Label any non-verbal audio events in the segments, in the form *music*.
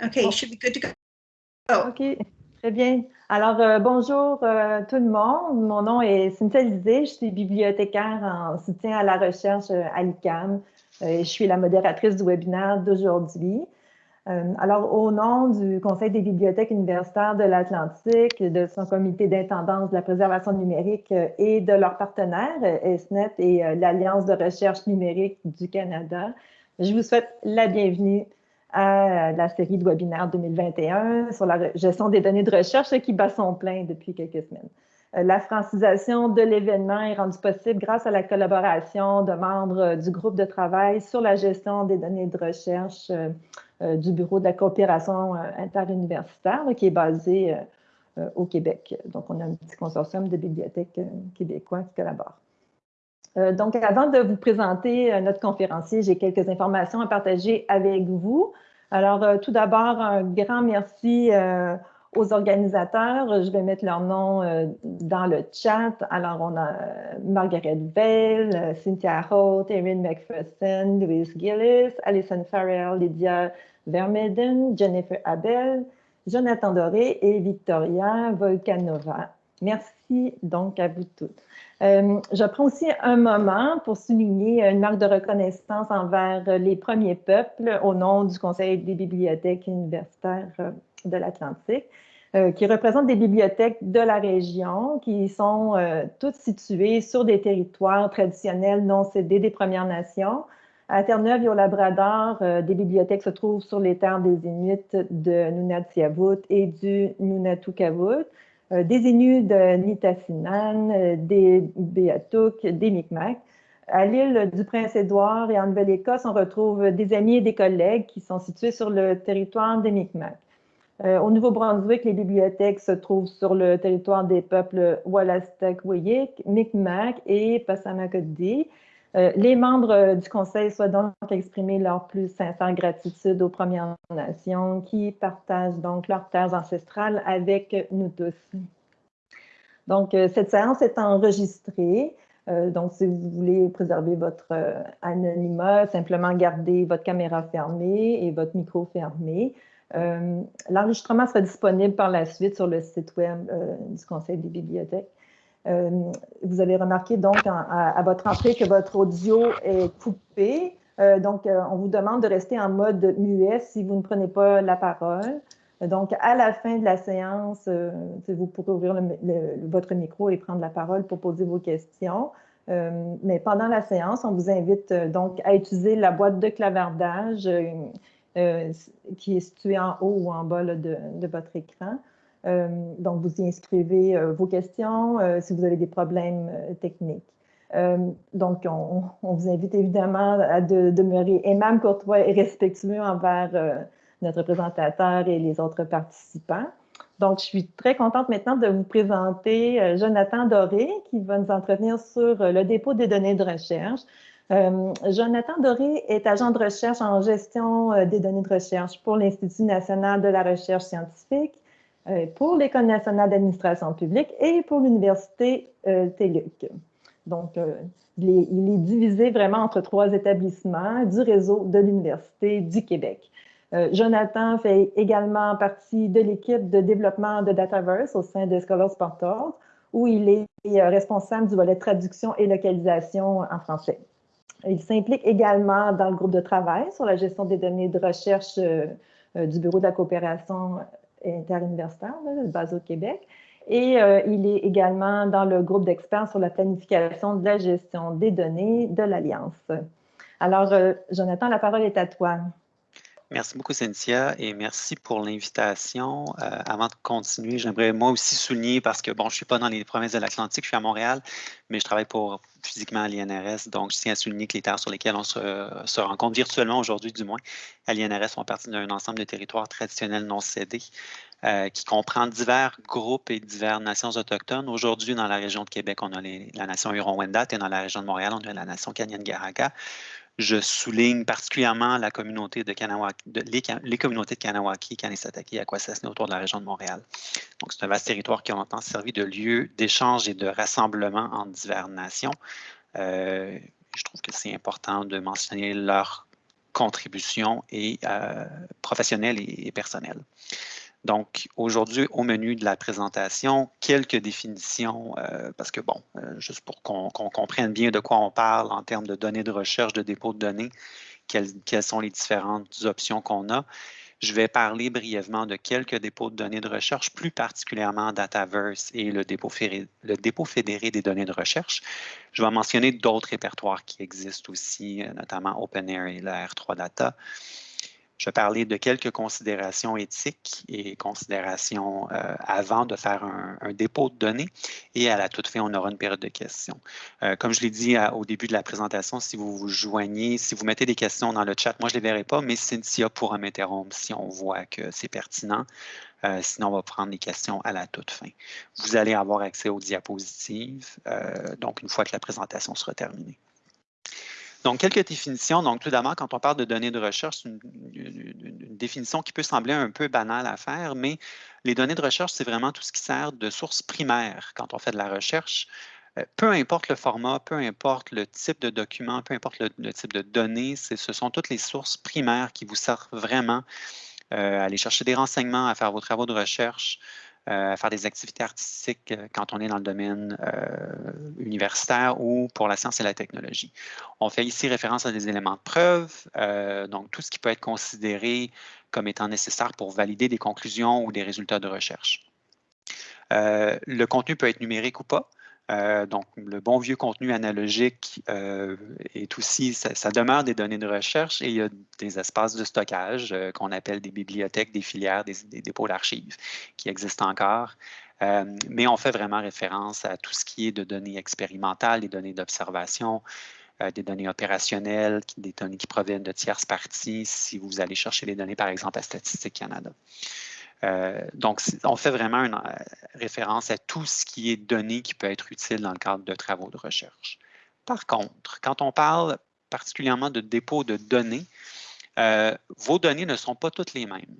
Okay, you should be good to go. Oh. OK, très bien. Alors, euh, bonjour euh, tout le monde. Mon nom est Cynthia Lisée. Je suis bibliothécaire en soutien à la recherche euh, à l'ICAM. je suis la modératrice du webinaire d'aujourd'hui. alors, au nom du Conseil des bibliothèques universitaires de l'Atlantique, de son comité d'intendance de la préservation numérique et de leurs partenaires, ESNET et l'Alliance de recherche numérique du Canada, je vous souhaite la bienvenue à la série de webinaires 2021 sur la gestion des données de recherche qui bat son plein depuis quelques semaines. Euh, la francisation de l'événement est rendue possible grâce à la collaboration de membres du groupe de travail sur la gestion des données de recherche euh, euh, du Bureau de la coopération interuniversitaire qui est basé au Québec. Donc, on a un petit consortium de bibliothèques québécois qui collaborent. Donc, avant de vous présenter notre conférencier, j'ai quelques informations à partager avec vous. Alors, euh, tout d'abord, un grand merci euh, aux organisateurs. Je vais mettre leur nom euh, dans le chat. Alors, on a Margaret Bell, Cynthia Holt, Erin McPherson, Louise Gillis, Alison Farrell, Lydia Vermeden, Jennifer Abel, Jonathan Doré et Victoria Volkanova. Merci donc à vous toutes. Euh, je prends aussi un moment pour souligner une marque de reconnaissance envers les premiers peuples au nom du Conseil des bibliothèques universitaires euh, de l'Atlantique, euh, qui représentent des bibliothèques de la région qui sont toutes situées sur des territoires traditionnels non cédés des Premières Nations. À Terre-Neuve et au Labrador, des bibliothèques se trouvent sur les terres des Inuits de Nunatsiavut et du Nunatukavut. Euh, des Inuits Nitassinan, euh, des Beatuk, des Micmacs. À l'île du Prince-Édouard et en Nouvelle-Écosse, on retrouve des amis et des collègues qui sont situés sur le territoire des Micmacs. Euh, au Nouveau-Brunswick, les bibliothèques se trouvent sur le territoire des peuples Walastak-Wiyik, Micmac et Passamaquoddy. Euh, les membres euh, du Conseil souhaitent donc exprimer leur plus sincère gratitude aux Premières Nations qui partagent donc leurs terres ancestrales avec nous tous. Donc, euh, cette séance est enregistrée. donc, si vous voulez préserver votre anonymat, simplement garder votre caméra fermée et votre micro fermé. L'enregistrement sera disponible par la suite sur le site web du Conseil des bibliothèques. Euh, vous avez remarqué donc à, votre entrée que votre audio est coupé. Euh, donc, euh, on vous demande de rester en mode muet si vous ne prenez pas la parole. Donc, à la fin de la séance, vous pourrez ouvrir votre micro et prendre la parole pour poser vos questions. mais pendant la séance, on vous invite donc à utiliser la boîte de clavardage qui est située en haut ou en bas de votre écran. Euh, donc, vous y inscrivez euh, vos questions euh, si vous avez des problèmes techniques. donc, on, vous invite évidemment à demeurer aimable, courtois et respectueux envers notre présentateur et les autres participants. Donc, je suis très contente maintenant de vous présenter Jonathan Doré qui va nous entretenir sur le dépôt des données de recherche. Jonathan Doré est agent de recherche en gestion des données de recherche pour l'Institut national de la recherche scientifique pour l'École nationale d'administration publique et pour l'Université euh, TELUC. Donc, euh, il est, divisé vraiment entre trois établissements du réseau de l'Université du Québec. Jonathan fait également partie de l'équipe de développement de Dataverse au sein de Scholars Portal, où il est responsable du volet traduction et localisation en français. Il s'implique également dans le groupe de travail sur la gestion des données de recherche du Bureau de la coopération interuniversitaire, basé au Québec. Et euh, il est également dans le groupe d'experts sur la planification de la gestion des données de l'Alliance. Alors, euh, Jonathan, la parole est à toi. Merci beaucoup, Cynthia, et merci pour l'invitation. Euh, avant de continuer, j'aimerais moi aussi souligner, parce que bon, je ne suis pas dans les provinces de l'Atlantique, je suis à Montréal, mais je travaille pour physiquement à l'INRS, donc je tiens à souligner que les terres sur lesquelles on se, rencontre virtuellement aujourd'hui, du moins, à l'INRS, font partie d'un ensemble de territoires traditionnels non cédés euh, qui comprend divers groupes et diverses nations autochtones. Aujourd'hui, dans la région de Québec, on a la nation Huron-Wendat et dans la région de Montréal, on a la nation Kanyan-Garaka. Je souligne particulièrement la communauté de Kanawaki, les, communautés de Kanawaki, Kanisataki et autour de la région de Montréal. Donc, c'est un vaste territoire qui a longtemps servi de lieu d'échange et de rassemblement entre diverses nations. Euh, je trouve que c'est important de mentionner leur contributions et professionnelles et, personnelles. Donc, aujourd'hui, au menu de la présentation, quelques définitions, parce que, bon, juste pour qu'on comprenne bien de quoi on parle en termes de données de recherche, de dépôt de données, quelles sont les différentes options qu'on a. Je vais parler brièvement de quelques dépôts de données de recherche, plus particulièrement Dataverse et le dépôt, fédéré, le dépôt fédéré des données de recherche. Je vais mentionner d'autres répertoires qui existent aussi, euh, notamment OpenAir et la R3 Data. Je parler de quelques considérations éthiques et considérations euh, avant de faire un, dépôt de données. Et à la toute fin, on aura une période de questions. Euh, comme je l'ai dit au début de la présentation, si vous vous joignez, si vous mettez des questions dans le chat, moi je ne les verrai pas, mais Cynthia pourra m'interrompre si on voit que c'est pertinent. Euh, sinon, on va prendre les questions à la toute fin. Vous allez avoir accès aux diapositives, donc une fois que la présentation sera terminée. Donc, quelques définitions. Donc, tout d'abord, quand on parle de données de recherche, c'est une, définition qui peut sembler un peu banale à faire, mais les données de recherche, c'est vraiment tout ce qui sert de source primaire quand on fait de la recherche. Euh, peu importe le format, peu importe le type de document, peu importe le, type de données, ce sont toutes les sources primaires qui vous servent vraiment euh, à aller chercher des renseignements, à faire vos travaux de recherche, euh, à faire des activités artistiques euh, quand on est dans le domaine euh, universitaire ou pour la science et la technologie. On fait ici référence à des éléments de preuve, donc tout ce qui peut être considéré comme étant nécessaire pour valider des conclusions ou des résultats de recherche. le contenu peut être numérique ou pas. Euh, donc, le bon vieux contenu analogique euh, est aussi, ça, demeure des données de recherche et il y a des espaces de stockage euh, qu'on appelle des bibliothèques, des filières, des, dépôts d'archives qui existent encore. mais on fait vraiment référence à tout ce qui est de données expérimentales, des données d'observation, des données opérationnelles, des données qui proviennent de tierces parties, si vous allez chercher les données, par exemple, à Statistique Canada. Euh, donc, on fait vraiment une euh, référence à tout ce qui est donné qui peut être utile dans le cadre de travaux de recherche. Par contre, quand on parle particulièrement de dépôt de données, euh, vos données ne sont pas toutes les mêmes.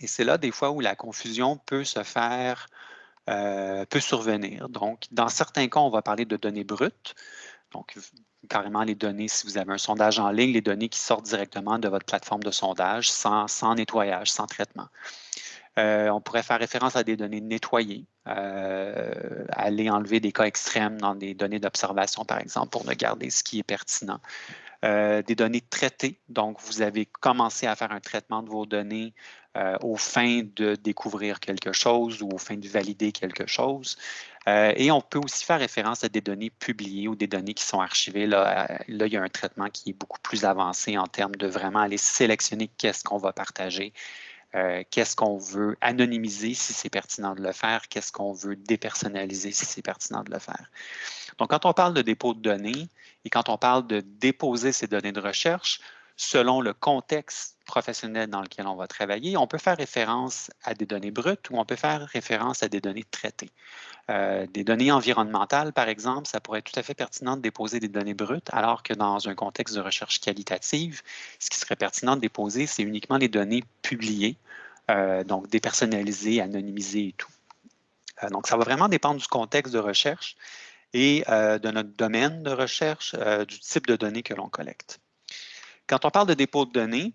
Et c'est là des fois où la confusion peut se faire, peut survenir. Donc, dans certains cas, on va parler de données brutes. Donc, carrément les données, si vous avez un sondage en ligne, les données qui sortent directement de votre plateforme de sondage sans, sans nettoyage, sans traitement. Euh, on pourrait faire référence à des données nettoyées, euh, aller enlever des cas extrêmes dans des données d'observation, par exemple, pour ne garder ce qui est pertinent. Euh, des données traitées, donc vous avez commencé à faire un traitement de vos données au fin de découvrir quelque chose ou au fin de valider quelque chose. et on peut aussi faire référence à des données publiées ou des données qui sont archivées. Là, là, il y a un traitement qui est beaucoup plus avancé en termes de vraiment aller sélectionner qu'est-ce qu'on va partager euh, qu'est-ce qu'on veut anonymiser si c'est pertinent de le faire, qu'est-ce qu'on veut dépersonnaliser si c'est pertinent de le faire? Donc, quand on parle de dépôt de données et quand on parle de déposer ces données de recherche, selon le contexte professionnel dans lequel on va travailler, on peut faire référence à des données brutes ou on peut faire référence à des données traitées. Euh, des données environnementales, par exemple, ça pourrait être tout à fait pertinent de déposer des données brutes, alors que dans un contexte de recherche qualitative, ce qui serait pertinent de déposer, c'est uniquement les données publiées, euh, donc dépersonnalisées, anonymisées et tout. Euh, donc, ça va vraiment dépendre du contexte de recherche et de notre domaine de recherche, du type de données que l'on collecte. Quand on parle de dépôt de données,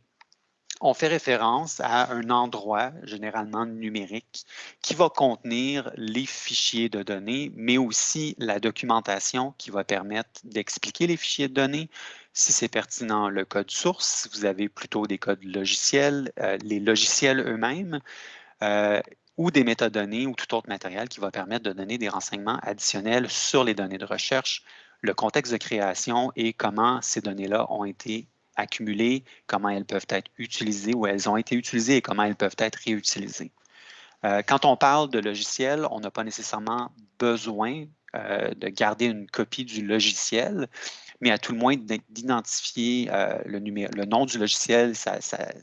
on fait référence à un endroit, généralement numérique, qui va contenir les fichiers de données, mais aussi la documentation qui va permettre d'expliquer les fichiers de données, si c'est pertinent, le code source, si vous avez plutôt des codes logiciels, euh, les logiciels eux-mêmes, euh, ou des métadonnées ou tout autre matériel qui va permettre de donner des renseignements additionnels sur les données de recherche, le contexte de création et comment ces données-là ont été accumulées, comment elles peuvent être utilisées ou elles ont été utilisées et comment elles peuvent être réutilisées. Euh, quand on parle de logiciel, on n'a pas nécessairement besoin euh, de garder une copie du logiciel, mais à tout le moins d'identifier euh, le, nom du logiciel,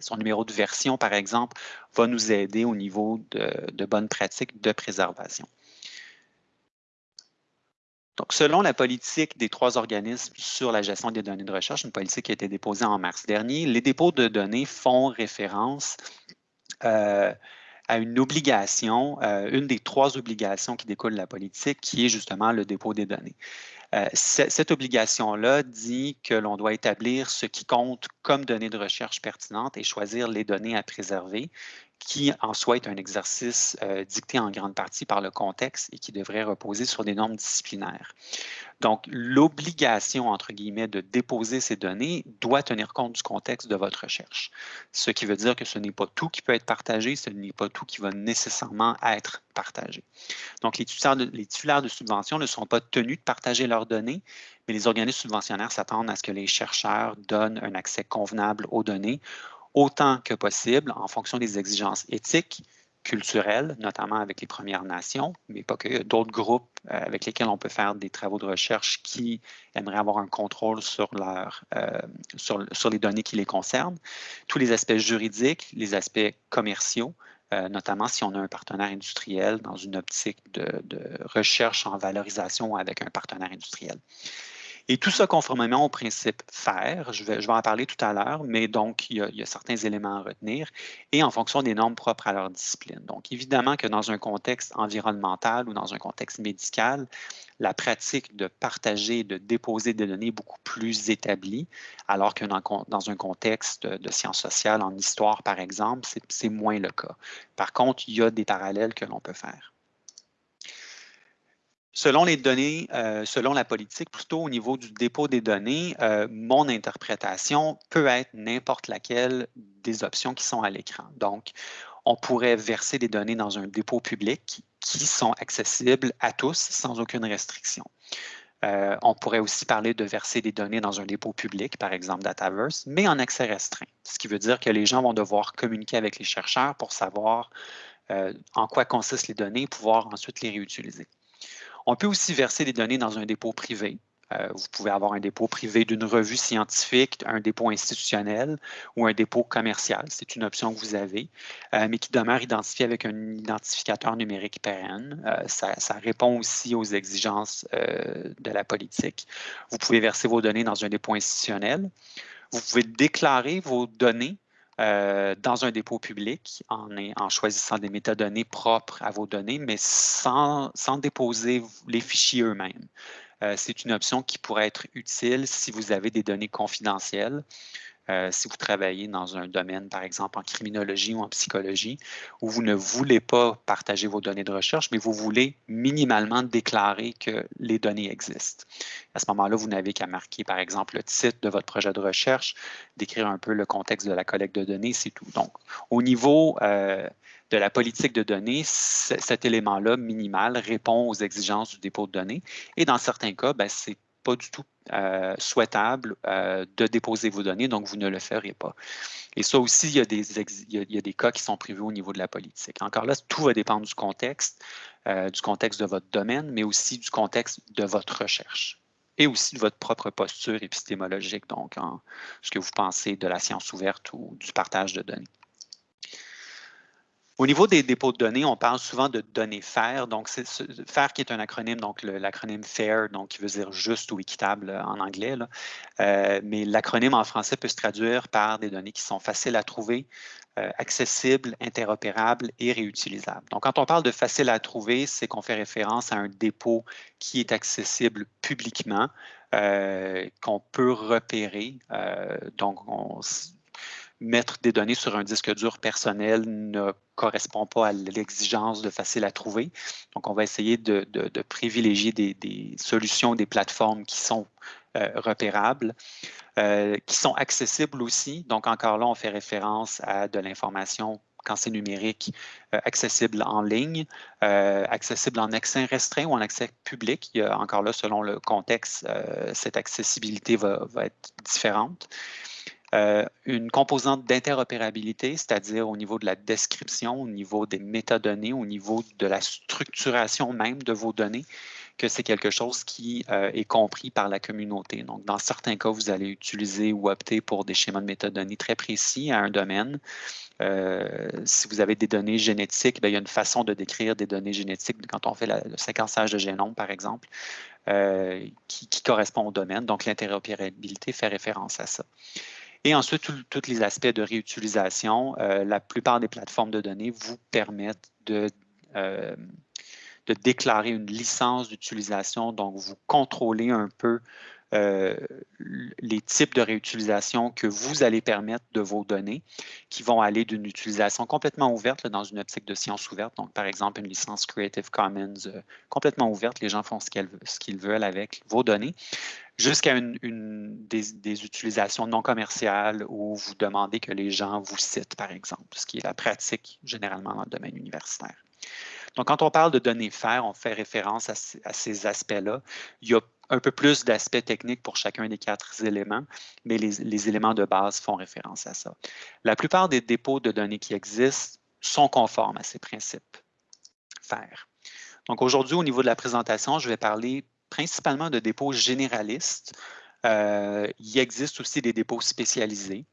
son numéro de version, par exemple, va nous aider au niveau de bonnes pratiques de préservation. Donc, selon la politique des trois organismes sur la gestion des données de recherche, une politique qui a été déposée en mars dernier, les dépôts de données font référence euh, à une obligation, euh, une des trois obligations qui découlent de la politique, qui est justement le dépôt des données. Euh, cette obligation-là dit que l'on doit établir ce qui compte comme données de recherche pertinentes et choisir les données à préserver qui en soi est un exercice euh, dicté en grande partie par le contexte et qui devrait reposer sur des normes disciplinaires. Donc, l'obligation, entre guillemets, de déposer ces données doit tenir compte du contexte de votre recherche. Ce qui veut dire que ce n'est pas tout qui peut être partagé, ce n'est pas tout qui va nécessairement être partagé. Donc, les titulaires de, les titulaires de subventions ne sont pas tenus de partager leurs données, mais les organismes subventionnaires s'attendent à ce que les chercheurs donnent un accès convenable aux données autant que possible en fonction des exigences éthiques, culturelles, notamment avec les Premières Nations, mais pas que d'autres groupes euh, avec lesquels on peut faire des travaux de recherche qui aimeraient avoir un contrôle sur, leur, euh, sur, les données qui les concernent. Tous les aspects juridiques, les aspects commerciaux, euh, notamment si on a un partenaire industriel dans une optique de recherche en valorisation avec un partenaire industriel. Et tout ça conformément au principe FAIR, je vais, en parler tout à l'heure, mais donc il y, a, certains éléments à retenir et en fonction des normes propres à leur discipline. Donc évidemment que dans un contexte environnemental ou dans un contexte médical, la pratique de partager, de déposer des données est beaucoup plus établie, alors que dans, un contexte de sciences sociales, en histoire par exemple, c'est moins le cas. Par contre, il y a des parallèles que l'on peut faire. Selon les données, euh, selon la politique, plutôt au niveau du dépôt des données, euh, mon interprétation peut être n'importe laquelle des options qui sont à l'écran. Donc, on pourrait verser des données dans un dépôt public qui sont accessibles à tous sans aucune restriction. Euh, on pourrait aussi parler de verser des données dans un dépôt public, par exemple Dataverse, mais en accès restreint, ce qui veut dire que les gens vont devoir communiquer avec les chercheurs pour savoir en quoi consistent les données et pouvoir ensuite les réutiliser. On peut aussi verser des données dans un dépôt privé. Euh, vous pouvez avoir un dépôt privé d'une revue scientifique, un dépôt institutionnel ou un dépôt commercial. C'est une option que vous avez, euh, mais qui demeure identifié avec un identificateur numérique pérenne. Euh, ça, répond aussi aux exigences de la politique. Vous pouvez verser vos données dans un dépôt institutionnel. Vous pouvez déclarer vos données euh, dans un dépôt public en, choisissant des métadonnées propres à vos données, mais sans, sans déposer les fichiers eux-mêmes. Euh, C'est une option qui pourrait être utile si vous avez des données confidentielles. Euh, si vous travaillez dans un domaine, par exemple, en criminologie ou en psychologie, où vous ne voulez pas partager vos données de recherche, mais vous voulez minimalement déclarer que les données existent. À ce moment-là, vous n'avez qu'à marquer, par exemple, le titre de votre projet de recherche, décrire un peu le contexte de la collecte de données, c'est tout. Donc, au niveau euh, de la politique de données, cet élément-là minimal répond aux exigences du dépôt de données. Et dans certains cas, ben, c'est pas du tout euh, souhaitable euh, de déposer vos données, donc vous ne le ferez pas. Et ça aussi, il y, a des il y a des cas qui sont prévus au niveau de la politique. Encore là, tout va dépendre du contexte, euh, du contexte de votre domaine, mais aussi du contexte de votre recherche et aussi de votre propre posture épistémologique, donc en ce que vous pensez de la science ouverte ou du partage de données. Au niveau des dépôts de données, on parle souvent de données FAIR. Donc, c'est FAIR qui est un acronyme, donc l'acronyme FAIR, donc qui veut dire juste ou équitable euh, en anglais. Euh, mais l'acronyme en français peut se traduire par des données qui sont faciles à trouver, euh, accessibles, interopérables et réutilisables. Donc, quand on parle de facile à trouver, c'est qu'on fait référence à un dépôt qui est accessible publiquement, qu'on peut repérer. Donc, on, mettre des données sur un disque dur personnel ne correspond pas à l'exigence de facile à trouver. Donc, on va essayer de, privilégier des, solutions, des plateformes qui sont euh, repérables, euh, qui sont accessibles aussi. Donc, encore là, on fait référence à de l'information quand c'est numérique, euh, accessible en ligne, accessible en accès restreint ou en accès public. Encore là, selon le contexte, cette accessibilité va être différente. Euh, une composante d'interopérabilité, c'est-à-dire au niveau de la description, au niveau des métadonnées, au niveau de la structuration même de vos données, que c'est quelque chose qui euh, est compris par la communauté. Donc, dans certains cas, vous allez utiliser ou opter pour des schémas de métadonnées très précis à un domaine. Euh, si vous avez des données génétiques, bien, il y a une façon de décrire des données génétiques quand on fait le séquençage de génome, par exemple, qui correspond au domaine. Donc, l'interopérabilité fait référence à ça. Et ensuite, tous les aspects de réutilisation. Euh, la plupart des plateformes de données vous permettent euh, de déclarer une licence d'utilisation. Donc, vous contrôlez un peu euh, les types de réutilisation que vous allez permettre de vos données, qui vont aller d'une utilisation complètement ouverte dans une optique de science ouverte. Donc, par exemple, une licence Creative Commons euh, complètement ouverte, les gens font ce qu'ils veulent avec vos données, jusqu'à une, des, utilisations non commerciales où vous demandez que les gens vous citent, par exemple, ce qui est la pratique généralement dans le domaine universitaire. Donc, quand on parle de données faire, on fait référence à, ces aspects-là. Il y a un peu plus d'aspects techniques pour chacun des quatre éléments, mais les, éléments de base font référence à ça. La plupart des dépôts de données qui existent sont conformes à ces principes faire. Donc aujourd'hui, au niveau de la présentation, je vais parler principalement de dépôts généralistes. Euh, il existe aussi des dépôts spécialisés.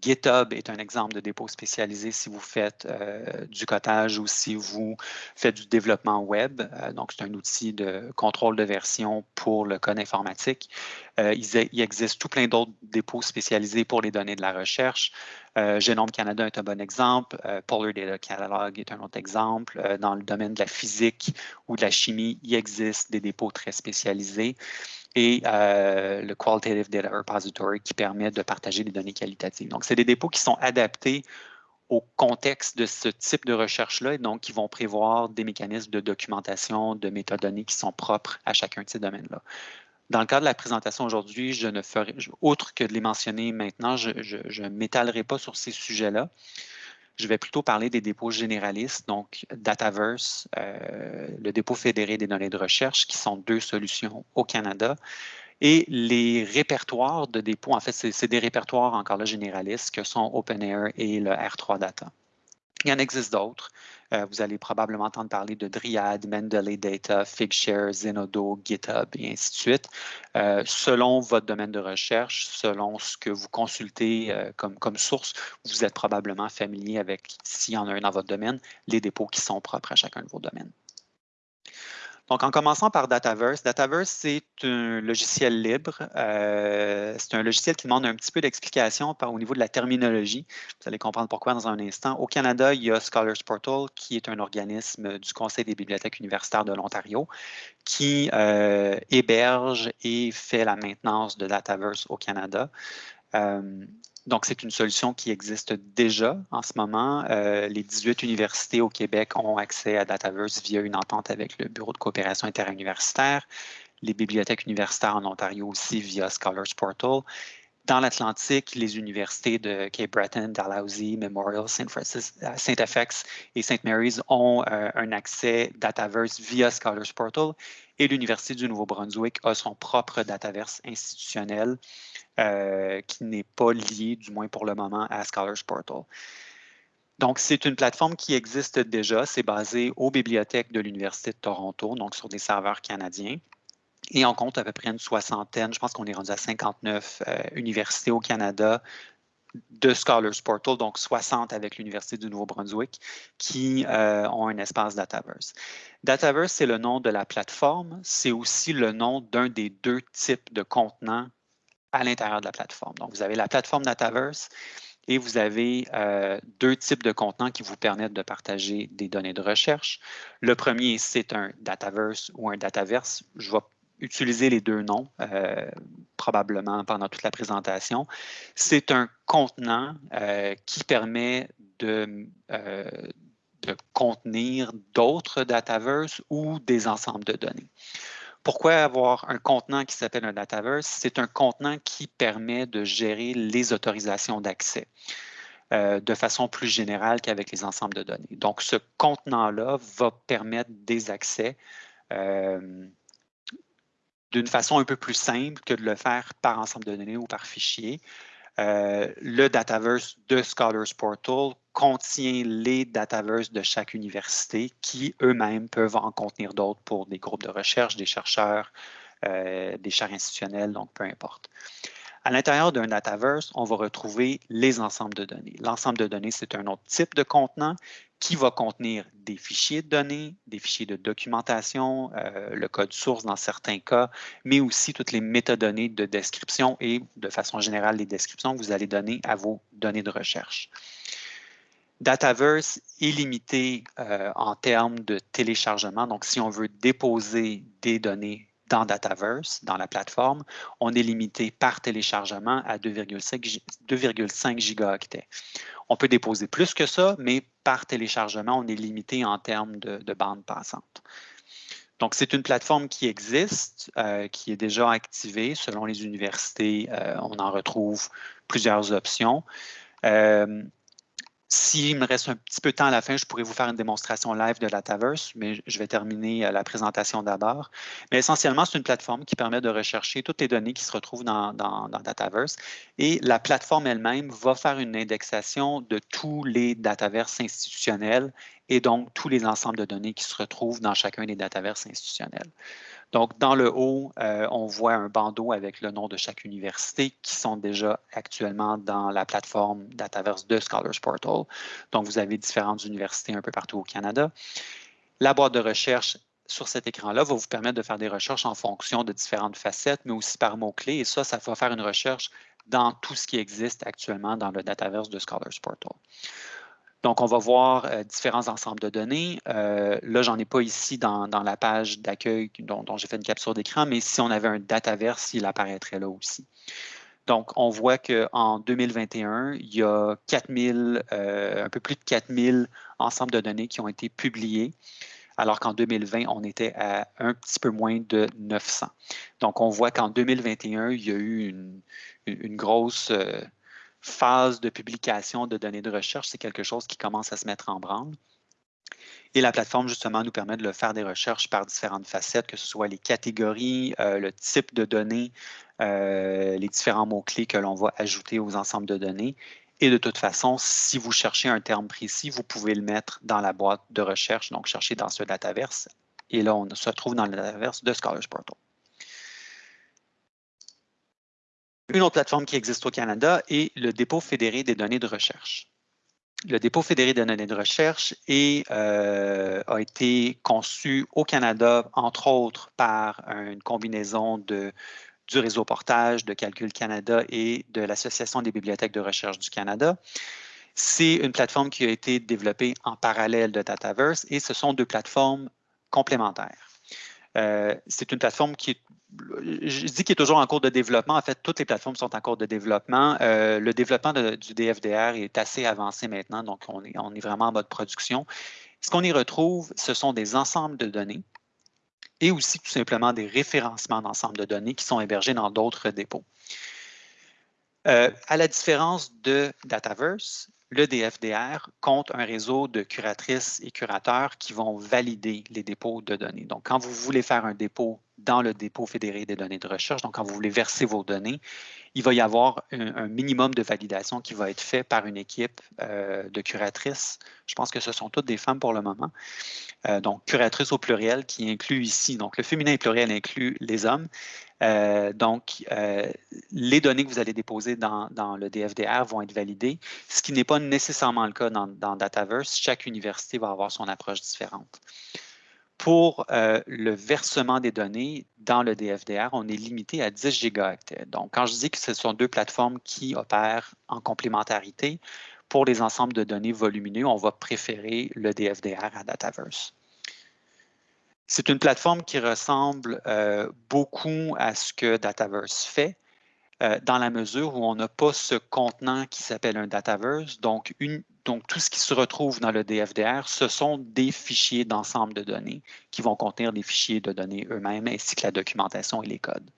GitHub est un exemple de dépôt spécialisé si vous faites euh, du codage ou si vous faites du développement web. Euh, donc, c'est un outil de contrôle de version pour le code informatique. Euh, il, existe tout plein d'autres dépôts spécialisés pour les données de la recherche. Genome Canada est un bon exemple. Polar Data Catalog est un autre exemple. dans le domaine de la physique ou de la chimie, il existe des dépôts très spécialisés et euh, le Qualitative Data Repository qui permet de partager des données qualitatives. Donc, c'est des dépôts qui sont adaptés au contexte de ce type de recherche-là et donc qui vont prévoir des mécanismes de documentation, de métadonnées qui sont propres à chacun de ces domaines-là. Dans le cadre de la présentation aujourd'hui, je ne ferai, autre que de les mentionner maintenant, je ne m'étalerai pas sur ces sujets-là. Je vais plutôt parler des dépôts généralistes, donc Dataverse, euh, le dépôt fédéré des données de recherche, qui sont deux solutions au Canada. Et les répertoires de dépôts, en fait, c'est des répertoires encore là généralistes que sont OpenAir et le R3 Data. Il y en existe d'autres. Euh, vous allez probablement entendre parler de Dryad, Mendeley Data, Figshare, Zenodo, GitHub et ainsi de suite. Euh, selon votre domaine de recherche, selon ce que vous consultez euh, comme, comme source, vous êtes probablement familier avec, s'il y en a un dans votre domaine, les dépôts qui sont propres à chacun de vos domaines. Donc, en commençant par Dataverse, Dataverse, c'est un logiciel libre. Euh, c'est un logiciel qui demande un petit peu d'explication au niveau de la terminologie. Vous allez comprendre pourquoi dans un instant. Au Canada, il y a Scholars Portal, qui est un organisme du Conseil des bibliothèques universitaires de l'Ontario, qui euh, héberge et fait la maintenance de Dataverse au Canada. Euh, donc, c'est une solution qui existe déjà en ce moment. Euh, les 18 universités au Québec ont accès à Dataverse via une entente avec le Bureau de coopération interuniversitaire. Les bibliothèques universitaires en Ontario aussi via Scholars Portal. Dans l'Atlantique, les universités de Cape Breton, Dalhousie, Memorial, Saint Francis, euh, et St. Mary's ont euh, un accès Dataverse via Scholars Portal et l'Université du Nouveau-Brunswick a son propre Dataverse institutionnel euh, qui n'est pas lié, du moins pour le moment, à Scholars Portal. Donc, c'est une plateforme qui existe déjà. C'est basé aux bibliothèques de l'Université de Toronto, donc sur des serveurs canadiens. Et on compte à peu près une soixantaine, je pense qu'on est rendu à 59 euh, universités au Canada de Scholars Portal, donc 60 avec l'Université du Nouveau-Brunswick, qui euh, ont un espace Dataverse. Dataverse, c'est le nom de la plateforme. C'est aussi le nom d'un des deux types de contenants à l'intérieur de la plateforme. Donc, vous avez la plateforme Dataverse et vous avez euh, deux types de contenants qui vous permettent de partager des données de recherche. Le premier, c'est un Dataverse ou un Dataverse. Je vais utiliser les deux noms euh, probablement pendant toute la présentation. C'est un contenant euh, qui permet de, de contenir d'autres Dataverse ou des ensembles de données. Pourquoi avoir un contenant qui s'appelle un Dataverse? C'est un contenant qui permet de gérer les autorisations d'accès euh, de façon plus générale qu'avec les ensembles de données. Donc, ce contenant-là va permettre des accès euh, d'une façon un peu plus simple que de le faire par ensemble de données ou par fichier. Euh, le Dataverse de Scholars Portal contient les Dataverse de chaque université qui eux-mêmes peuvent en contenir d'autres pour des groupes de recherche, des chercheurs, euh, des chaires institutionnelles, donc peu importe. À l'intérieur d'un Dataverse, on va retrouver les ensembles de données. L'ensemble de données, c'est un autre type de contenant qui va contenir des fichiers de données, des fichiers de documentation, euh, le code source dans certains cas, mais aussi toutes les métadonnées de description et de façon générale les descriptions que vous allez donner à vos données de recherche. Dataverse est limité euh, en termes de téléchargement. Donc, si on veut déposer des données dans Dataverse, dans la plateforme, on est limité par téléchargement à 2,5 gigaoctets. On peut déposer plus que ça, mais par téléchargement, on est limité en termes de, de bande passante. Donc, c'est une plateforme qui existe, euh, qui est déjà activée. Selon les universités, euh, on en retrouve plusieurs options. Euh, s'il me reste un petit peu de temps à la fin, je pourrais vous faire une démonstration live de Dataverse, mais je vais terminer euh, la présentation d'abord. Mais essentiellement, c'est une plateforme qui permet de rechercher toutes les données qui se retrouvent dans, dans, Dataverse. Et la plateforme elle-même va faire une indexation de tous les Dataverse institutionnels et donc tous les ensembles de données qui se retrouvent dans chacun des Dataverse institutionnels. Donc, dans le haut, euh, on voit un bandeau avec le nom de chaque université qui sont déjà actuellement dans la plateforme Dataverse de Scholars Portal. Donc, vous avez différentes universités un peu partout au Canada. La boîte de recherche sur cet écran-là va vous permettre de faire des recherches en fonction de différentes facettes, mais aussi par mots-clés. Et ça, ça va faire une recherche dans tout ce qui existe actuellement dans le Dataverse de Scholars Portal. Donc, on va voir euh, différents ensembles de données. Euh, là, j'en ai pas ici dans, la page d'accueil dont, j'ai fait une capture d'écran, mais si on avait un dataverse, il apparaîtrait là aussi. Donc, on voit qu'en 2021, il y a 4000, euh, un peu plus de 4000 ensembles de données qui ont été publiés, alors qu'en 2020, on était à un petit peu moins de 900. Donc, on voit qu'en 2021, il y a eu une, grosse phase de publication de données de recherche, c'est quelque chose qui commence à se mettre en branle. Et la plateforme, justement, nous permet de faire des recherches par différentes facettes, que ce soit les catégories, euh, le type de données, euh, les différents mots-clés que l'on va ajouter aux ensembles de données. Et de toute façon, si vous cherchez un terme précis, vous pouvez le mettre dans la boîte de recherche, donc chercher dans ce dataverse. Et là, on se trouve dans le dataverse de Scholars Portal. Une autre plateforme qui existe au Canada est le dépôt fédéré des données de recherche. Le dépôt fédéré des données de recherche euh, a été conçu au Canada, entre autres, par une combinaison du réseau portage de Calcul Canada et de l'Association des bibliothèques de recherche du Canada. C'est une plateforme qui a été développée en parallèle de Dataverse et ce sont deux plateformes complémentaires. Euh, c'est une plateforme qui est je dis qu'il est toujours en cours de développement. En fait, toutes les plateformes sont en cours de développement. Euh, le développement du DFDR est assez avancé maintenant, donc on est, on est vraiment en mode production. Ce qu'on y retrouve, ce sont des ensembles de données et aussi tout simplement des référencements d'ensembles de données qui sont hébergés dans d'autres dépôts. Euh, à la différence de Dataverse, le DFDR compte un réseau de curatrices et curateurs qui vont valider les dépôts de données. Donc, quand vous voulez faire un dépôt dans le dépôt fédéré des données de recherche, donc quand vous voulez verser vos données, il va y avoir un, minimum de validation qui va être fait par une équipe euh, de curatrices. Je pense que ce sont toutes des femmes pour le moment. Euh, donc, curatrices au pluriel qui inclut ici, donc le féminin pluriel inclut les hommes. Euh, donc, les données que vous allez déposer dans, le DFDR vont être validées, ce qui n'est pas nécessairement le cas dans, dans Dataverse. Chaque université va avoir son approche différente. Pour euh, le versement des données dans le DFDR, on est limité à 10 gigaoctets. Donc, quand je dis que ce sont deux plateformes qui opèrent en complémentarité, pour les ensembles de données volumineux, on va préférer le DFDR à Dataverse. C'est une plateforme qui ressemble euh, beaucoup à ce que Dataverse fait, euh, dans la mesure où on n'a pas ce contenant qui s'appelle un Dataverse. Donc, tout ce qui se retrouve dans le DFDR, ce sont des fichiers d'ensemble de données qui vont contenir des fichiers de données eux-mêmes ainsi que la documentation et les codes.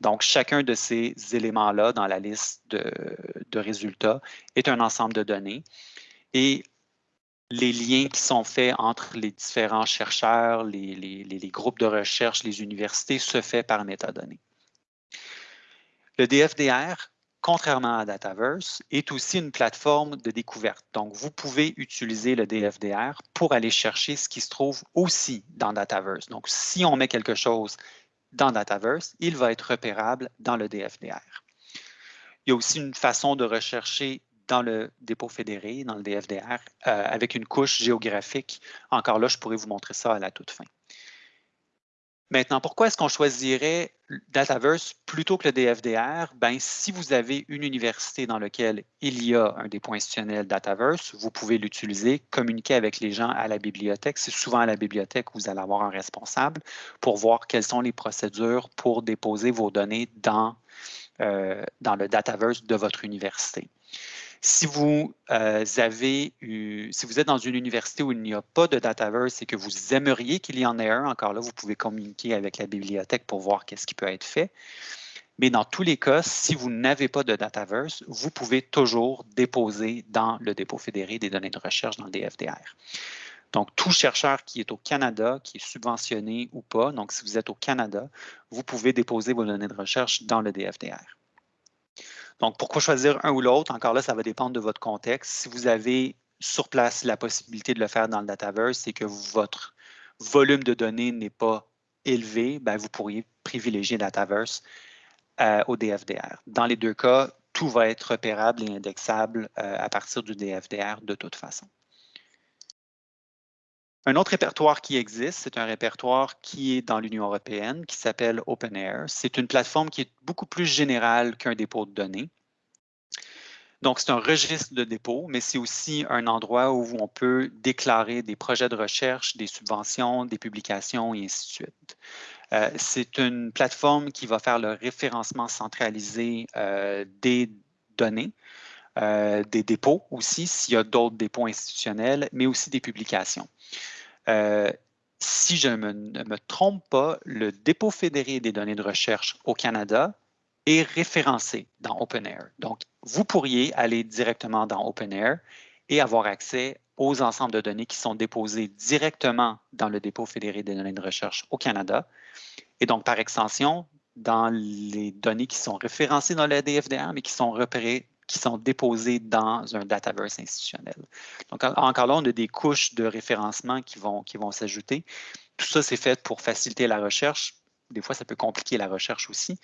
Donc, chacun de ces éléments-là dans la liste de, résultats est un ensemble de données. Les liens qui sont faits entre les différents chercheurs, les, les groupes de recherche, les universités, se fait par métadonnées. Le DFDR contrairement à Dataverse, est aussi une plateforme de découverte. Donc, vous pouvez utiliser le DFDR pour aller chercher ce qui se trouve aussi dans Dataverse. Donc, si on met quelque chose dans Dataverse, il va être repérable dans le DFDR. Il y a aussi une façon de rechercher dans le dépôt fédéré, dans le DFDR, euh, avec une couche géographique. Encore là, je pourrais vous montrer ça à la toute fin. Maintenant, pourquoi est-ce qu'on choisirait Dataverse plutôt que le DFDR? Ben, si vous avez une université dans laquelle il y a un dépôt institutionnel Dataverse, vous pouvez l'utiliser, communiquer avec les gens à la bibliothèque. C'est souvent à la bibliothèque où vous allez avoir un responsable pour voir quelles sont les procédures pour déposer vos données dans, euh, dans le Dataverse de votre université. Si vous, euh, avez si vous êtes dans une université où il n'y a pas de Dataverse et que vous aimeriez qu'il y en ait un, encore là, vous pouvez communiquer avec la bibliothèque pour voir qu'est-ce qui peut être fait. Mais dans tous les cas, si vous n'avez pas de Dataverse, vous pouvez toujours déposer dans le dépôt fédéré des données de recherche dans le DFDR. Donc, tout chercheur qui est au Canada, qui est subventionné ou pas, donc si vous êtes au Canada, vous pouvez déposer vos données de recherche dans le DFDR. Donc, pourquoi choisir un ou l'autre? Encore là, ça va dépendre de votre contexte. Si vous avez sur place la possibilité de le faire dans le Dataverse et que votre volume de données n'est pas élevé, ben, vous pourriez privilégier Dataverse euh, au DFDR. Dans les deux cas, tout va être repérable et indexable euh, à partir du DFDR de toute façon. Un autre répertoire qui existe, c'est un répertoire qui est dans l'Union européenne, qui s'appelle OpenAir. C'est une plateforme qui est beaucoup plus générale qu'un dépôt de données. Donc, c'est un registre de dépôt, mais c'est aussi un endroit où on peut déclarer des projets de recherche, des subventions, des publications et ainsi de suite. Euh, c'est une plateforme qui va faire le référencement centralisé euh, des données, euh, des dépôts aussi, s'il y a d'autres dépôts institutionnels, mais aussi des publications. Euh, si je ne me, trompe pas, le dépôt fédéré des données de recherche au Canada est référencé dans OpenAir. Donc, vous pourriez aller directement dans OpenAir et avoir accès aux ensembles de données qui sont déposés directement dans le dépôt fédéré des données de recherche au Canada. Et donc, par extension, dans les données qui sont référencées dans le DFDR, mais qui sont repérées qui sont déposés dans un Dataverse institutionnel. Donc, encore là, on a des couches de référencement qui vont, qui vont s'ajouter. Tout ça, c'est fait pour faciliter la recherche. Des fois, ça peut compliquer la recherche aussi.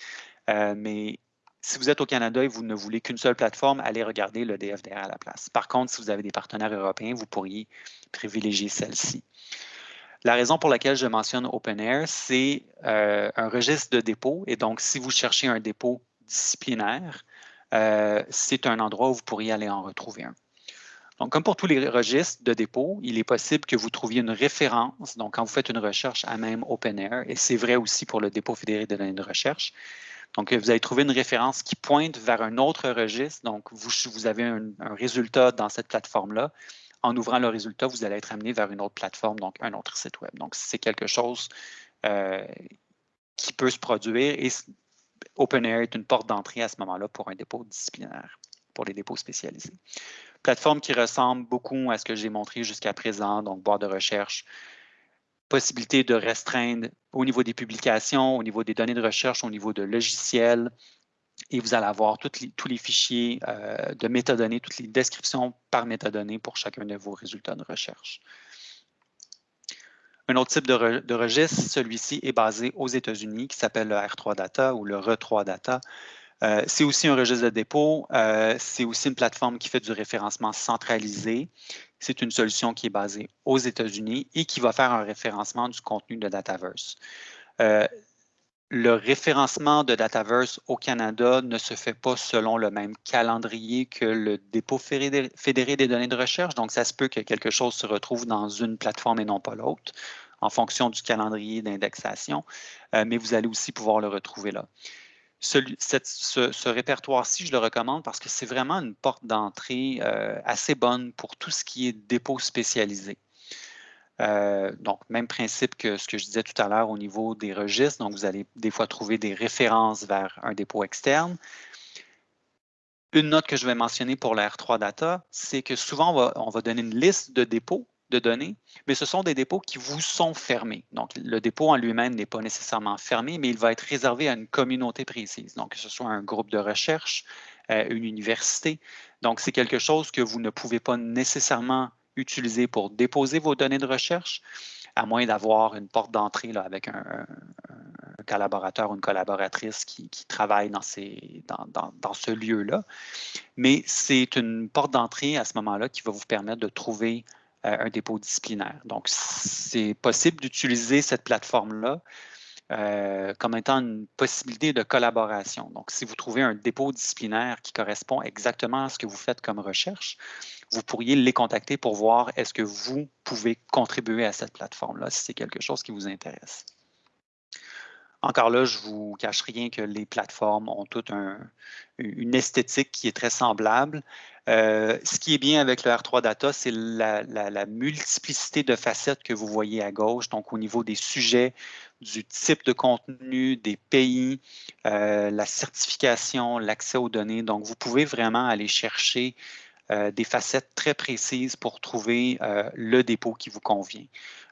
Euh, mais si vous êtes au Canada et vous ne voulez qu'une seule plateforme, allez regarder le DFDR à la place. Par contre, si vous avez des partenaires européens, vous pourriez privilégier celle-ci. La raison pour laquelle je mentionne OpenAir, c'est euh, un registre de dépôt. Et donc, si vous cherchez un dépôt disciplinaire, euh, c'est un endroit où vous pourriez aller en retrouver un. Donc, comme pour tous les registres de dépôt, il est possible que vous trouviez une référence. Donc, quand vous faites une recherche à même OpenAir, et c'est vrai aussi pour le dépôt fédéré de données de recherche, donc, vous allez trouver une référence qui pointe vers un autre registre. Donc, vous, avez un, résultat dans cette plateforme-là. En ouvrant le résultat, vous allez être amené vers une autre plateforme, donc un autre site web. Donc, c'est quelque chose euh, qui peut se produire et OpenAir est une porte d'entrée à ce moment-là pour un dépôt disciplinaire, pour les dépôts spécialisés. Plateforme qui ressemble beaucoup à ce que j'ai montré jusqu'à présent, donc barre de recherche, possibilité de restreindre au niveau des publications, au niveau des données de recherche, au niveau de logiciels, et vous allez avoir tous les fichiers euh, de métadonnées, toutes les descriptions par métadonnées pour chacun de vos résultats de recherche. Un autre type de, registre, celui-ci est basé aux États-Unis, qui s'appelle le R3 Data ou le RE3 Data. Euh, c'est aussi un registre de dépôt. Euh, c'est aussi une plateforme qui fait du référencement centralisé. C'est une solution qui est basée aux États-Unis et qui va faire un référencement du contenu de Dataverse. Euh, le référencement de Dataverse au Canada ne se fait pas selon le même calendrier que le dépôt fédéré des données de recherche. Donc, ça se peut que quelque chose se retrouve dans une plateforme et non pas l'autre, en fonction du calendrier d'indexation, euh, mais vous allez aussi pouvoir le retrouver là. ce, répertoire-ci, je le recommande parce que c'est vraiment une porte d'entrée euh, assez bonne pour tout ce qui est dépôt spécialisé. Euh, donc, même principe que ce que je disais tout à l'heure au niveau des registres. Donc, vous allez des fois trouver des références vers un dépôt externe. Une note que je vais mentionner pour la R3 Data, c'est que souvent, on va, donner une liste de dépôts de données, mais ce sont des dépôts qui vous sont fermés. Donc, le dépôt en lui-même n'est pas nécessairement fermé, mais il va être réservé à une communauté précise. Donc, que ce soit un groupe de recherche, euh, une université. Donc, c'est quelque chose que vous ne pouvez pas nécessairement utiliser pour déposer vos données de recherche, à moins d'avoir une porte d'entrée avec un, collaborateur ou une collaboratrice qui, travaille dans, ces, dans, dans, ce lieu-là. Mais c'est une porte d'entrée à ce moment-là qui va vous permettre de trouver euh, un dépôt disciplinaire. Donc, c'est possible d'utiliser cette plateforme-là. euh, comme étant une possibilité de collaboration. Donc, si vous trouvez un dépôt disciplinaire qui correspond exactement à ce que vous faites comme recherche, vous pourriez les contacter pour voir est-ce que vous pouvez contribuer à cette plateforme-là, si c'est quelque chose qui vous intéresse. Encore là, je ne vous cache rien que les plateformes ont toute une esthétique qui est très semblable. Euh, ce qui est bien avec le R3 Data, c'est la, multiplicité de facettes que vous voyez à gauche, donc au niveau des sujets, du type de contenu, des pays, euh, la certification, l'accès aux données. Donc, vous pouvez vraiment aller chercher euh, des facettes très précises pour trouver le dépôt qui vous convient.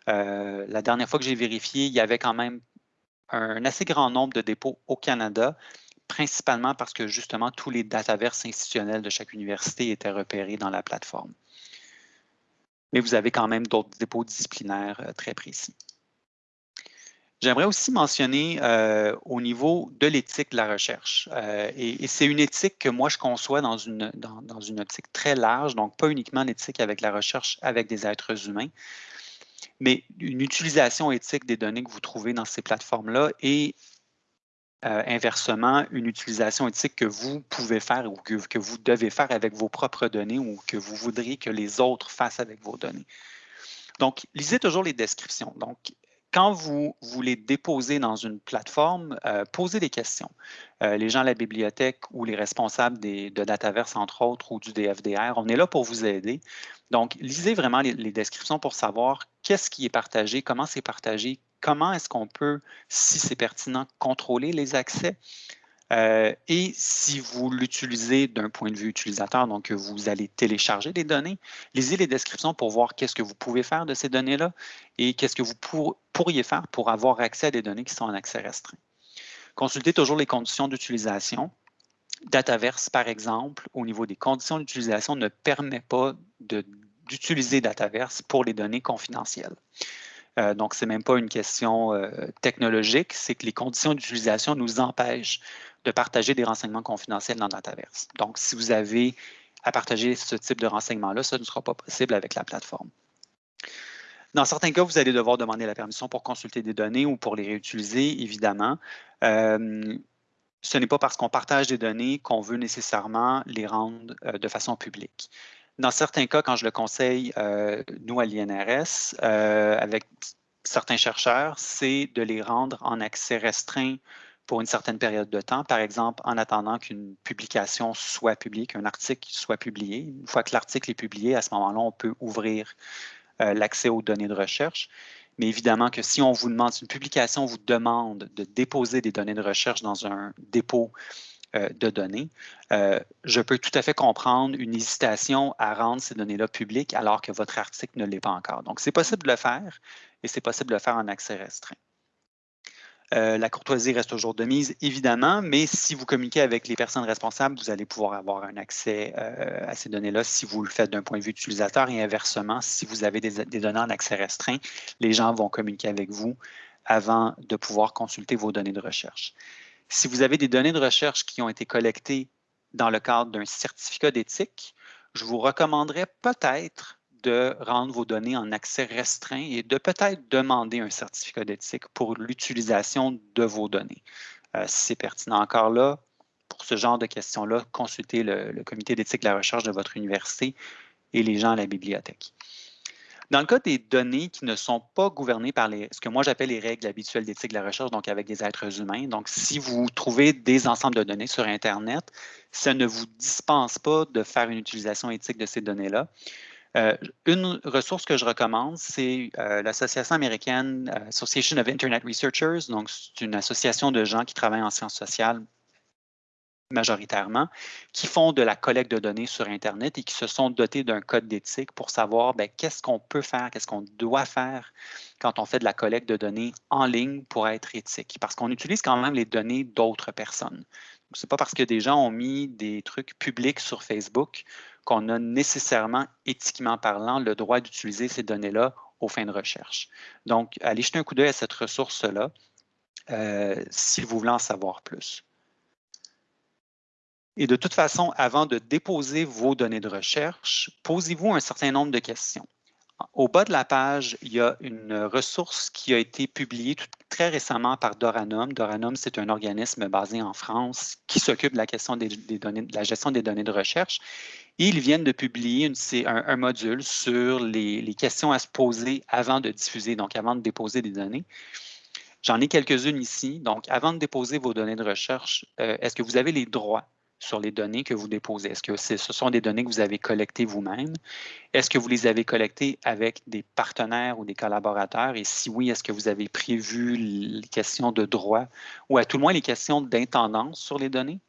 la dernière fois que j'ai vérifié, il y avait quand même un assez grand nombre de dépôts au Canada, principalement parce que justement tous les dataverses institutionnels de chaque université étaient repérés dans la plateforme. Mais vous avez quand même d'autres dépôts disciplinaires euh, très précis. J'aimerais aussi mentionner euh, au niveau de l'éthique de la recherche. Euh, et, c'est une éthique que moi, je conçois dans une, dans, dans une optique très large, donc pas uniquement l'éthique avec la recherche avec des êtres humains, mais une utilisation éthique des données que vous trouvez dans ces plateformes-là et euh, inversement, une utilisation éthique que vous pouvez faire ou que, que, vous devez faire avec vos propres données ou que vous voudriez que les autres fassent avec vos données. Donc, lisez toujours les descriptions. Donc, quand vous voulez déposer dans une plateforme, euh, posez des questions. Euh, les gens à la bibliothèque ou les responsables de Dataverse, entre autres, ou du DFDR, on est là pour vous aider. Donc, lisez vraiment les, descriptions pour savoir qu'est-ce qui est partagé, comment c'est partagé, comment est-ce qu'on peut, si c'est pertinent, contrôler les accès. Euh, et si vous l'utilisez d'un point de vue utilisateur, donc vous allez télécharger des données, lisez les descriptions pour voir qu'est-ce que vous pouvez faire de ces données-là et qu'est-ce que vous pourriez faire pour avoir accès à des données qui sont en accès restreint. Consultez toujours les conditions d'utilisation. Dataverse, par exemple, au niveau des conditions d'utilisation, ne permet pas d'utiliser Dataverse pour les données confidentielles. Euh, donc, ce n'est même pas une question euh, technologique, c'est que les conditions d'utilisation nous empêchent de partager des renseignements confidentiels dans Dataverse. Donc, si vous avez à partager ce type de renseignements-là, ça ne sera pas possible avec la plateforme. Dans certains cas, vous allez devoir demander la permission pour consulter des données ou pour les réutiliser, évidemment. Euh, ce n'est pas parce qu'on partage des données qu'on veut nécessairement les rendre euh, de façon publique. Dans certains cas, quand je le conseille, euh, nous à l'INRS, avec certains chercheurs, c'est de les rendre en accès restreint pour une certaine période de temps, par exemple en attendant qu'une publication soit publique, un article soit publié. Une fois que l'article est publié, à ce moment-là, on peut ouvrir euh, l'accès aux données de recherche. Mais évidemment que si on vous demande, si une publication vous demande de déposer des données de recherche dans un dépôt euh, de données, euh, je peux tout à fait comprendre une hésitation à rendre ces données-là publiques alors que votre article ne l'est pas encore. Donc, c'est possible de le faire et c'est possible de le faire en accès restreint. Euh, la courtoisie reste toujours de mise, évidemment, mais si vous communiquez avec les personnes responsables, vous allez pouvoir avoir un accès euh, à ces données-là si vous le faites d'un point de vue utilisateur et inversement, si vous avez des, données en accès restreint, les gens vont communiquer avec vous avant de pouvoir consulter vos données de recherche. Si vous avez des données de recherche qui ont été collectées dans le cadre d'un certificat d'éthique, je vous recommanderais peut-être de rendre vos données en accès restreint et de peut-être demander un certificat d'éthique pour l'utilisation de vos données. Euh, si c'est pertinent encore là, pour ce genre de questions-là, consultez le, comité d'éthique de la recherche de votre université et les gens à la bibliothèque. Dans le cas des données qui ne sont pas gouvernées par ce que moi j'appelle les règles habituelles d'éthique de la recherche, donc avec des êtres humains, donc si vous trouvez des ensembles de données sur Internet, ça ne vous dispense pas de faire une utilisation éthique de ces données-là. Euh, une ressource que je recommande, c'est euh, l'association américaine euh, Association of Internet Researchers. Donc, c'est une association de gens qui travaillent en sciences sociales majoritairement, qui font de la collecte de données sur Internet et qui se sont dotés d'un code d'éthique pour savoir ben, qu'est-ce qu'on peut faire, qu'est-ce qu'on doit faire quand on fait de la collecte de données en ligne pour être éthique. Parce qu'on utilise quand même les données d'autres personnes. Ce n'est pas parce que des gens ont mis des trucs publics sur Facebook qu'on a nécessairement, éthiquement parlant, le droit d'utiliser ces données-là aux fins de recherche. Donc, allez jeter un coup d'œil à cette ressource-là euh, si vous voulez en savoir plus. Et de toute façon, avant de déposer vos données de recherche, posez-vous un certain nombre de questions. Au bas de la page, il y a une ressource qui a été publiée très récemment par Doranum. Doranum, c'est un organisme basé en France qui s'occupe de de la gestion des données de recherche. Ils viennent de publier un, module sur les, questions à se poser avant de diffuser, donc avant de déposer des données. J'en ai quelques-unes ici. Donc, avant de déposer vos données de recherche, euh, est-ce que vous avez les droits sur les données que vous déposez? Est-ce que ce sont des données que vous avez collectées vous-même? Est-ce que vous les avez collectées avec des partenaires ou des collaborateurs? Et si oui, est-ce que vous avez prévu les questions de droit ou à tout le moins les questions d'intendance sur les données?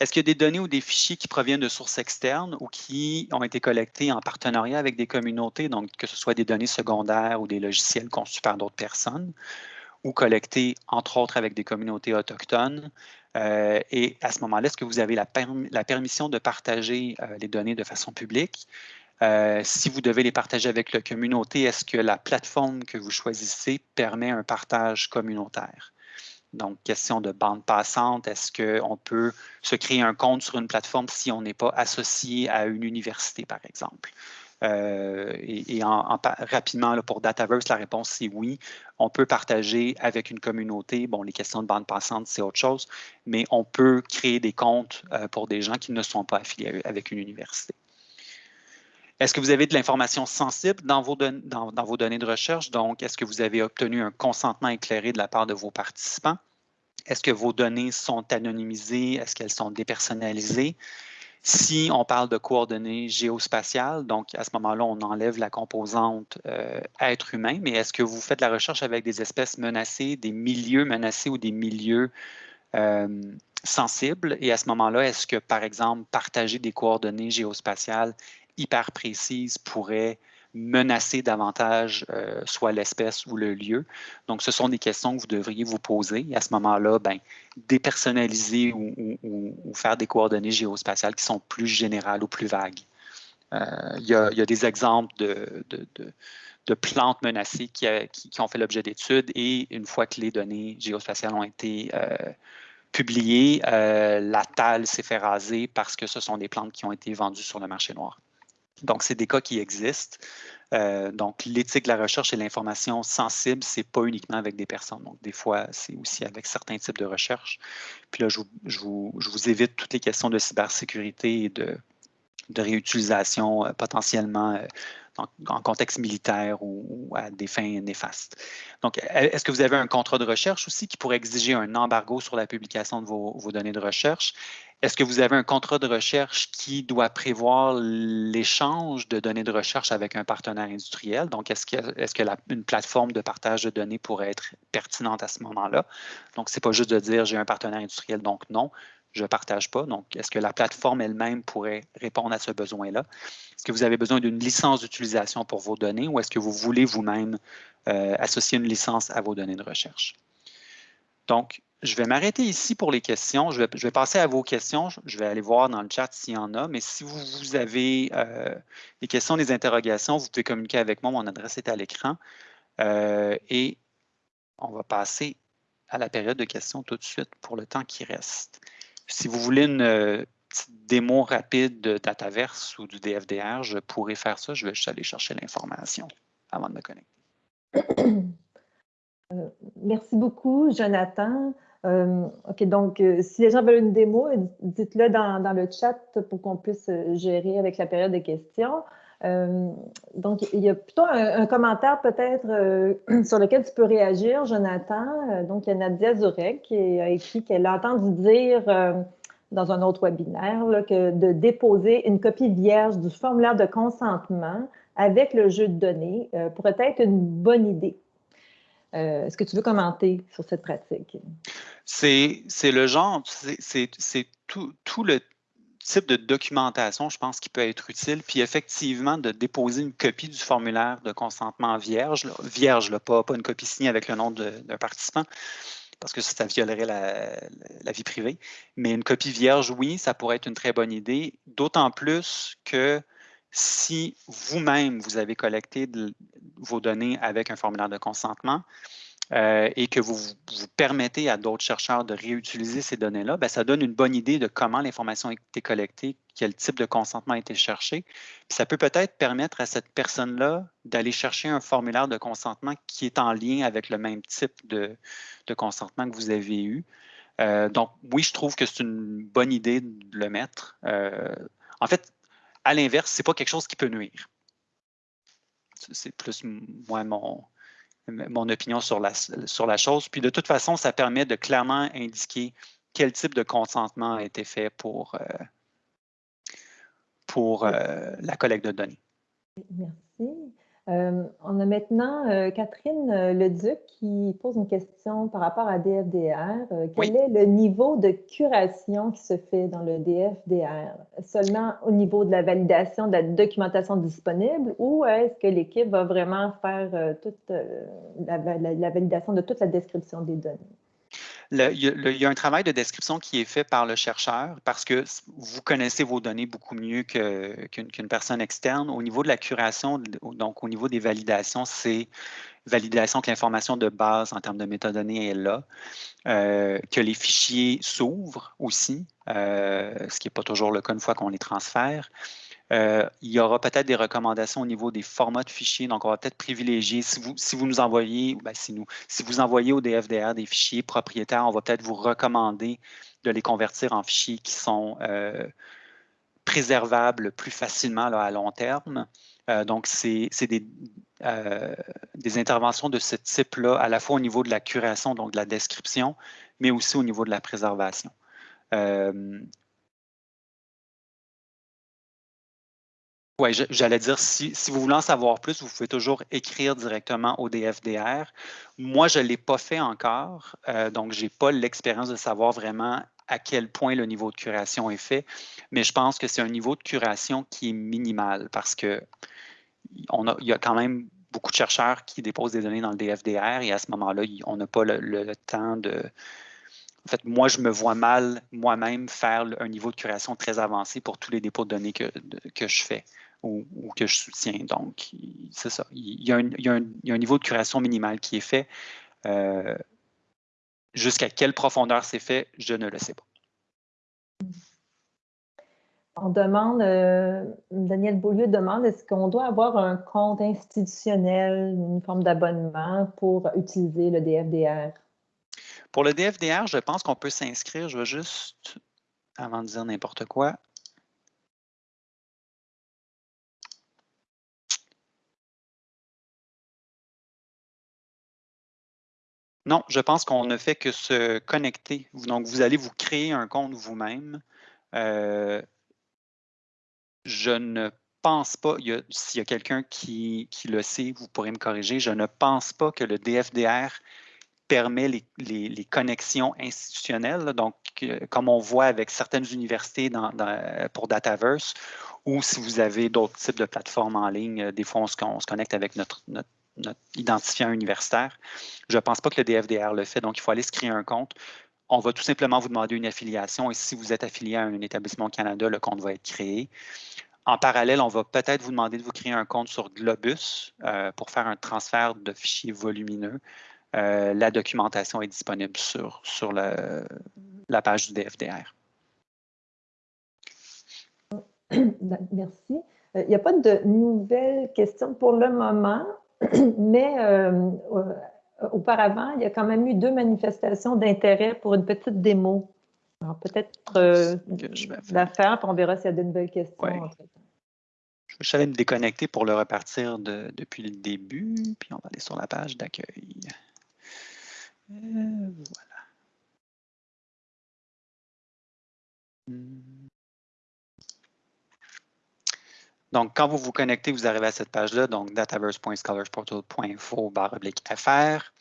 Est-ce qu'il y a des données ou des fichiers qui proviennent de sources externes ou qui ont été collectés en partenariat avec des communautés, donc que ce soit des données secondaires ou des logiciels conçus par d'autres personnes, ou collectés entre autres avec des communautés autochtones, euh, et à ce moment-là, est-ce que vous avez la, permission de partager euh, les données de façon publique? Euh, si vous devez les partager avec la communauté, est-ce que la plateforme que vous choisissez permet un partage communautaire? Donc, question de bande passante, est-ce qu'on peut se créer un compte sur une plateforme si on n'est pas associé à une université, par exemple? Euh, et, rapidement, pour Dataverse, la réponse c'est oui. On peut partager avec une communauté. Bon, les questions de bande passante, c'est autre chose, mais on peut créer des comptes euh, pour des gens qui ne sont pas affiliés avec une université. Est-ce que vous avez de l'information sensible dans vos, données de recherche? Donc, est-ce que vous avez obtenu un consentement éclairé de la part de vos participants? Est-ce que vos données sont anonymisées? Est-ce qu'elles sont dépersonnalisées? Si on parle de coordonnées géospatiales, donc à ce moment-là, on enlève la composante euh, être humain, mais est-ce que vous faites la recherche avec des espèces menacées, des milieux menacés ou des milieux euh, sensibles? Et à ce moment-là, est-ce que, par exemple, partager des coordonnées géospatiales hyper précises pourrait menacer davantage euh, soit l'espèce ou le lieu. Donc, ce sont des questions que vous devriez vous poser. Et à ce moment-là, ben, dépersonnaliser ou, faire des coordonnées géospatiales qui sont plus générales ou plus vagues. Euh, il, y a, des exemples de, de, plantes menacées qui, qui, ont fait l'objet d'études et une fois que les données géospatiales ont été euh, publiées, la tale s'est fait raser parce que ce sont des plantes qui ont été vendues sur le marché noir. Donc, c'est des cas qui existent. Euh, donc, l'éthique de la recherche et l'information sensible, ce n'est pas uniquement avec des personnes. Donc, des fois, c'est aussi avec certains types de recherche. Puis là, je vous, évite toutes les questions de cybersécurité et de, réutilisation euh, potentiellement euh, en contexte militaire ou, à des fins néfastes. Donc, est-ce que vous avez un contrat de recherche aussi qui pourrait exiger un embargo sur la publication de vos données de recherche? Est-ce que vous avez un contrat de recherche qui doit prévoir l'échange de données de recherche avec un partenaire industriel? Donc, est-ce que, est que une plateforme de partage de données pourrait être pertinente à ce moment-là? Donc, ce n'est pas juste de dire j'ai un partenaire industriel, donc non, je ne partage pas. Donc, est-ce que la plateforme elle-même pourrait répondre à ce besoin-là? Est-ce que vous avez besoin d'une licence d'utilisation pour vos données ou est-ce que vous voulez vous-même euh, associer une licence à vos données de recherche? Donc, je vais m'arrêter ici pour les questions. Je vais, passer à vos questions. Je vais aller voir dans le chat s'il y en a. Mais si vous, avez euh, des questions, des interrogations, vous pouvez communiquer avec moi. Mon adresse est à l'écran. Euh, et on va passer à la période de questions tout de suite pour le temps qui reste. Si vous voulez une euh, petite démo rapide de Dataverse ou du DFDR, je pourrais faire ça. Je vais juste aller chercher l'information avant de me connecter. merci beaucoup, Jonathan. Euh, OK, donc euh, si les gens veulent une démo, dites-le dans, le chat pour qu'on puisse euh, gérer avec la période de questions. Donc, il y a plutôt un, commentaire peut-être *clears throat* sur lequel tu peux réagir, Jonathan. donc, il y a Nadia Zurek qui a écrit qu'elle a entendu dire dans un autre webinaire que de déposer une copie vierge du formulaire de consentement avec le jeu de données pourrait être une bonne idée. Euh, est-ce que tu veux commenter sur cette pratique? C'est le genre, c'est tout, tout, le type de documentation, je pense, qui peut être utile. Puis effectivement, de déposer une copie du formulaire de consentement vierge, vierge, pas, pas une copie signée avec le nom d'un participant, parce que ça violerait la, vie privée. Mais une copie vierge, oui, ça pourrait être une très bonne idée, d'autant plus que si vous-même, vous avez collecté vos données avec un formulaire de consentement, euh, et que vous, vous permettez à d'autres chercheurs de réutiliser ces données-là, ben, ça donne une bonne idée de comment l'information a été collectée, quel type de consentement a été cherché. Puis ça peut peut-être permettre à cette personne-là d'aller chercher un formulaire de consentement qui est en lien avec le même type de, de consentement que vous avez eu. Euh, donc, oui, je trouve que c'est une bonne idée de le mettre. Euh, en fait, à l'inverse, ce n'est pas quelque chose qui peut nuire. C'est plus moi mon, mon opinion sur la, chose. Puis de toute façon, ça permet de clairement indiquer quel type de consentement a été fait pour, euh, euh, la collecte de données. Merci. Euh, on a maintenant Catherine Leduc qui pose une question par rapport à DFDR. quel est le niveau de curation qui se fait dans le DFDR? Seulement au niveau de la validation de la documentation disponible ou est-ce que l'équipe va vraiment faire toute la, validation de toute la description des données? Il, y a, un travail de description qui est fait par le chercheur parce que vous connaissez vos données beaucoup mieux qu'une personne externe. Au niveau de la curation, donc au niveau des validations, c'est validation que l'information de base en termes de métadonnées est là, euh, que les fichiers s'ouvrent aussi, euh, ce qui n'est pas toujours le cas une fois qu'on les transfère. Euh, il y aura peut-être des recommandations au niveau des formats de fichiers. Donc, on va peut-être privilégier, si vous, nous envoyez, ben, si, nous, si vous envoyez au DFDR des fichiers propriétaires, on va peut-être vous recommander de les convertir en fichiers qui sont euh, préservables plus facilement à long terme. Euh, donc, c'est des interventions de ce type-là, à la fois au niveau de la curation, donc de la description, mais aussi au niveau de la préservation. Oui, j'allais dire, si, vous voulez en savoir plus, vous pouvez toujours écrire directement au DFDR. Moi, je ne l'ai pas fait encore, euh, donc je n'ai pas l'expérience de savoir vraiment à quel point le niveau de curation est fait, mais je pense que c'est un niveau de curation qui est minimal parce que a, il y a quand même beaucoup de chercheurs qui déposent des données dans le DFDR et à ce moment-là, on n'a pas le, temps de... En fait, moi, je me vois mal moi-même faire un niveau de curation très avancé pour tous les dépôts de données que, que je fais ou, que je soutiens. Donc, c'est ça. Il y, a un, niveau de curation minimal qui est fait. Euh, jusqu'à quelle profondeur c'est fait, je ne le sais pas. On demande, euh, Daniel Beaulieu demande, est-ce qu'on doit avoir un compte institutionnel, une forme d'abonnement pour utiliser le DFDR? Pour le DFDR, je pense qu'on peut s'inscrire. Je vais juste, avant de dire n'importe quoi, Non, je pense qu'on ne fait que se connecter. Donc, vous allez vous créer un compte vous-même. Euh, je ne pense pas, s'il y a quelqu'un qui, le sait, vous pourrez me corriger, je ne pense pas que le DFDR permet les, connexions institutionnelles, donc euh, comme on voit avec certaines universités pour Dataverse, ou si vous avez d'autres types de plateformes en ligne, des fois on se, connecte avec notre notre identifiant universitaire. Je ne pense pas que le DFDR le fait, donc il faut aller se créer un compte. On va tout simplement vous demander une affiliation et si vous êtes affilié à un établissement au Canada, le compte va être créé. En parallèle, on va peut-être vous demander de vous créer un compte sur Globus euh, pour faire un transfert de fichiers volumineux. Euh, la documentation est disponible sur, sur la page du DFDR. *clears throat* Merci. Euh, il n'y a pas de nouvelles questions pour le moment? Mais euh, euh, auparavant, il y a quand même eu deux manifestations d'intérêt pour une petite démo. Alors peut-être euh, la faire, puis on verra s'il y a de nouvelles questions. Je vais me déconnecter pour le repartir depuis le début, puis on va aller sur la page d'accueil. Voilà. Hmm. Donc, quand vous vous connectez, vous arrivez à cette page-là, donc dataverse.scholarsportal.info/fr.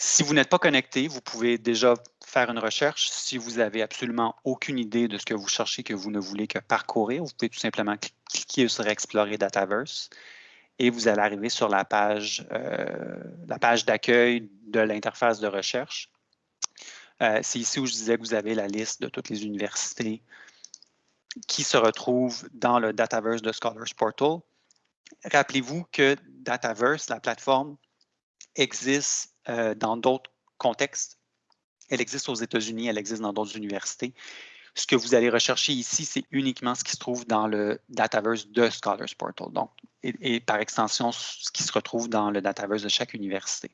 Si vous n'êtes pas connecté, vous pouvez déjà faire une recherche. Si vous n'avez absolument aucune idée de ce que vous cherchez, que vous ne voulez que parcourir, vous pouvez tout simplement cliquer sur Explorer Dataverse et vous allez arriver sur la page, euh, page d'accueil de l'interface de recherche. Euh, c'est ici où je disais que vous avez la liste de toutes les universités qui se retrouve dans le Dataverse de Scholars Portal. Rappelez-vous que Dataverse, la plateforme, existe euh, dans d'autres contextes. Elle existe aux États-Unis, elle existe dans d'autres universités. Ce que vous allez rechercher ici, c'est uniquement ce qui se trouve dans le Dataverse de Scholars Portal, donc, et, par extension, ce qui se retrouve dans le Dataverse de chaque université.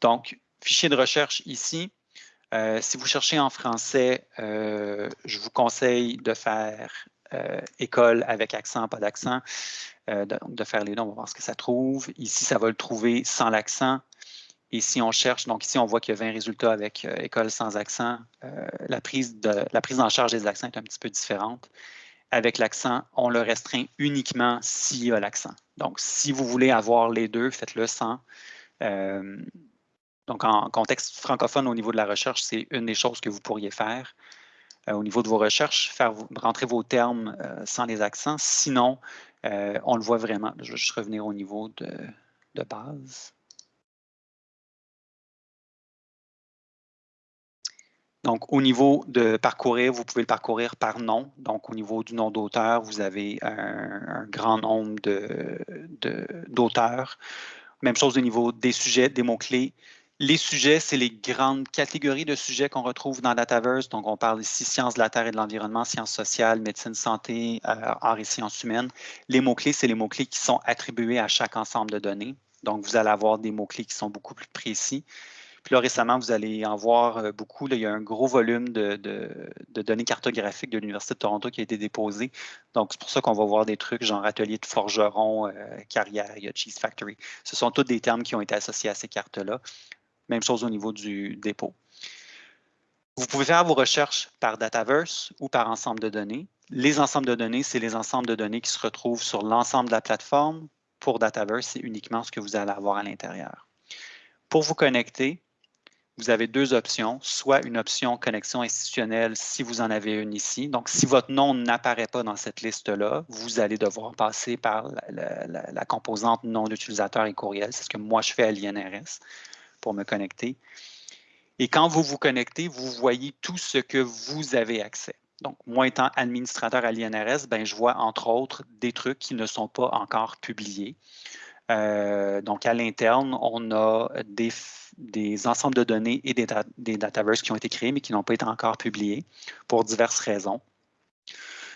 Donc, fichier de recherche ici, euh, si vous cherchez en français, euh, je vous conseille de faire euh, école avec accent, pas d'accent, de, faire les deux, on va voir ce que ça trouve. Ici, ça va le trouver sans l'accent. Et si on cherche, donc ici, on voit qu'il y a 20 résultats avec école sans accent. la, prise de, la prise en charge des accents est un petit peu différente. Avec l'accent, on le restreint uniquement s'il y a l'accent. Donc, si vous voulez avoir les deux, faites-le sans. Donc, en contexte francophone, au niveau de la recherche, c'est une des choses que vous pourriez faire. Euh, au niveau de vos recherches, faire rentrer vos termes euh, sans les accents. Sinon, euh, on le voit vraiment. Je vais juste revenir au niveau de, base. Donc, au niveau de parcourir, vous pouvez le parcourir par nom. Donc, au niveau du nom d'auteur, vous avez un, grand nombre d'auteurs. De, Même chose au niveau des sujets, des mots-clés. Les sujets, c'est les grandes catégories de sujets qu'on retrouve dans Dataverse. Donc, on parle ici sciences de la Terre et de l'environnement, sciences sociales, médecine, santé, euh, arts et sciences humaines. Les mots-clés, c'est les mots-clés qui sont attribués à chaque ensemble de données. Donc, vous allez avoir des mots-clés qui sont beaucoup plus précis. Puis là, récemment, vous allez en voir euh, beaucoup. il y a un gros volume de, données cartographiques de l'Université de Toronto qui a été déposé. Donc, c'est pour ça qu'on va voir des trucs genre atelier de forgeron, euh, carrière, il y a Cheese Factory. Ce sont tous des termes qui ont été associés à ces cartes-là. Même chose au niveau du dépôt. Vous pouvez faire vos recherches par Dataverse ou par ensemble de données. Les ensembles de données, c'est les ensembles de données qui se retrouvent sur l'ensemble de la plateforme. Pour Dataverse, c'est uniquement ce que vous allez avoir à l'intérieur. Pour vous connecter, vous avez deux options, soit une option connexion institutionnelle si vous en avez une ici. Donc, si votre nom n'apparaît pas dans cette liste-là, vous allez devoir passer par la, composante nom d'utilisateur et courriel. C'est ce que moi, je fais à l'INRS pour me connecter. Et quand vous vous connectez, vous voyez tout ce que vous avez accès. Donc, moi étant administrateur à l'INRS, ben, je vois entre autres des trucs qui ne sont pas encore publiés. Euh, donc, à l'interne, on a des, ensembles de données et des, des dataverses qui ont été créés, mais qui n'ont pas été encore publiés pour diverses raisons.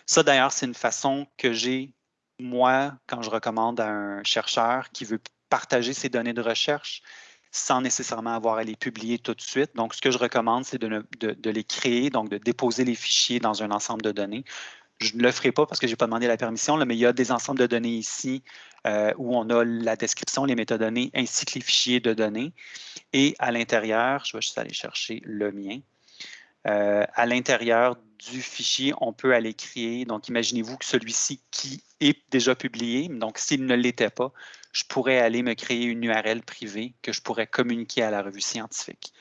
Ça, d'ailleurs, c'est une façon que j'ai, moi, quand je recommande à un chercheur qui veut partager ses données de recherche, sans nécessairement avoir à les publier tout de suite. Donc, ce que je recommande, c'est de, les créer, donc de déposer les fichiers dans un ensemble de données. Je ne le ferai pas parce que je n'ai pas demandé la permission, mais il y a des ensembles de données ici euh, où on a la description, les métadonnées, ainsi que les fichiers de données. Et à l'intérieur, je vais juste aller chercher le mien. Euh, à l'intérieur du fichier, on peut aller créer, donc imaginez-vous que celui-ci qui est déjà publié, donc s'il ne l'était pas, je pourrais aller me créer une URL privée que je pourrais communiquer à la revue scientifique.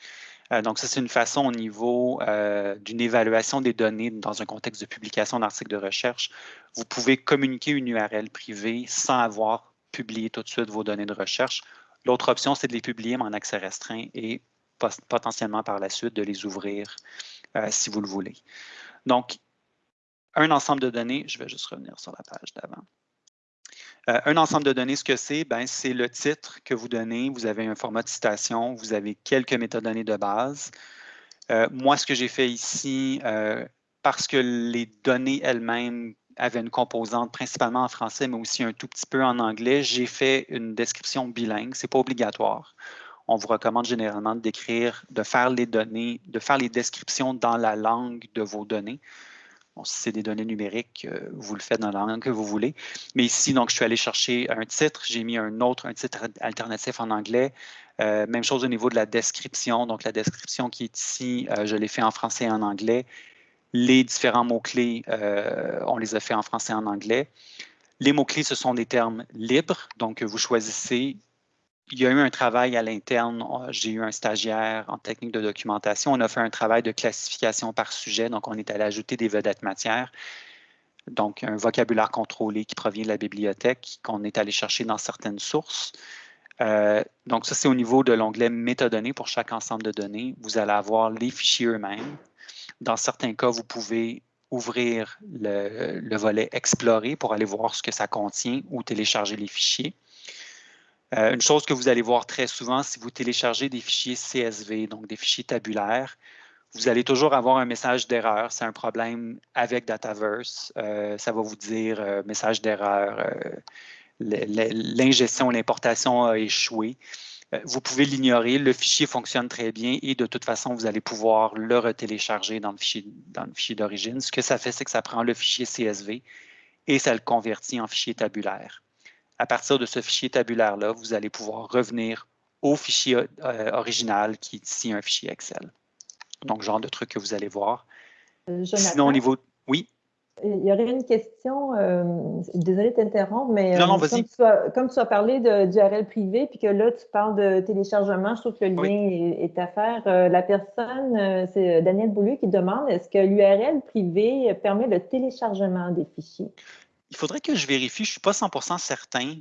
Euh, donc, ça, c'est une façon au niveau euh, d'une évaluation des données dans un contexte de publication d'articles de recherche. Vous pouvez communiquer une URL privée sans avoir publié tout de suite vos données de recherche. L'autre option, c'est de les publier en accès restreint et potentiellement par la suite de les ouvrir euh, si vous le voulez. Donc, un ensemble de données, je vais juste revenir sur la page d'avant. Euh, un ensemble de données, ce que c'est, ben, c'est le titre que vous donnez. Vous avez un format de citation, vous avez quelques métadonnées de base. Euh, moi, ce que j'ai fait ici, euh, parce que les données elles-mêmes avaient une composante principalement en français, mais aussi un tout petit peu en anglais, j'ai fait une description bilingue. Ce n'est pas obligatoire. On vous recommande généralement d'écrire, de faire les données, de faire les descriptions dans la langue de vos données si c'est des données numériques, euh, vous le faites dans la langue que vous voulez. Mais ici, donc, je suis allé chercher un titre, j'ai mis un autre, un titre alternatif en anglais. Euh, même chose au niveau de la description. Donc, la description qui est ici, euh, je l'ai fait en français et en anglais. Les différents mots-clés, on les a fait en français et en anglais. Les mots-clés, ce sont des termes libres. Donc, vous choisissez il y a eu un travail à l'interne. J'ai eu un stagiaire en technique de documentation. On a fait un travail de classification par sujet. Donc, on est allé ajouter des vedettes matières. Donc, un vocabulaire contrôlé qui provient de la bibliothèque, qu'on est allé chercher dans certaines sources. Euh, donc, ça, c'est au niveau de l'onglet métadonnées pour chaque ensemble de données. Vous allez avoir les fichiers eux-mêmes. Dans certains cas, vous pouvez ouvrir le, volet Explorer pour aller voir ce que ça contient ou télécharger les fichiers. Euh, une chose que vous allez voir très souvent, si vous téléchargez des fichiers CSV, donc des fichiers tabulaires, vous allez toujours avoir un message d'erreur. C'est un problème avec Dataverse. Euh, ça va vous dire euh, message d'erreur, l'ingestion, l'importation a échoué. vous pouvez l'ignorer, le fichier fonctionne très bien et de toute façon, vous allez pouvoir le retélécharger dans le fichier d'origine. Ce que ça fait, c'est que ça prend le fichier CSV et ça le convertit en fichier tabulaire. À partir de ce fichier tabulaire-là, vous allez pouvoir revenir au fichier original qui est ici un fichier Excel. Donc, genre de trucs que vous allez voir. Euh, Sinon, au niveau... Oui? Il y aurait une question, euh, désolée de t'interrompre, mais non, non, euh, comme, tu as, comme, tu as, parlé de, d'URL privé, puis que là, tu parles de téléchargement, je trouve que le lien est, à faire. la personne, c'est Daniel Boulou qui demande, est-ce que l'URL privé permet le téléchargement des fichiers? Il faudrait que je vérifie, je ne suis pas 100% certain.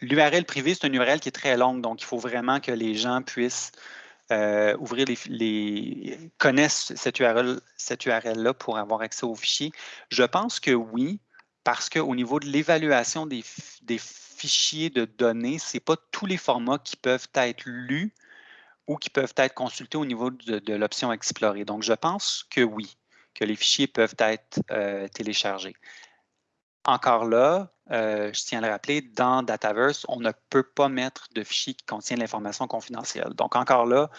L'URL privé, c'est une URL qui est très longue, donc il faut vraiment que les gens puissent euh, ouvrir les, connaissent cette URL, cette URL-là pour avoir accès aux fichiers? Je pense que oui, parce qu'au niveau de l'évaluation des, fichiers de données, ce n'est pas tous les formats qui peuvent être lus ou qui peuvent être consultés au niveau de, l'option Explorer. Donc, je pense que oui, que les fichiers peuvent être euh, téléchargés. Encore là, euh, je tiens à le rappeler, dans Dataverse, on ne peut pas mettre de fichier qui contient l'information confidentielle. Donc, encore là,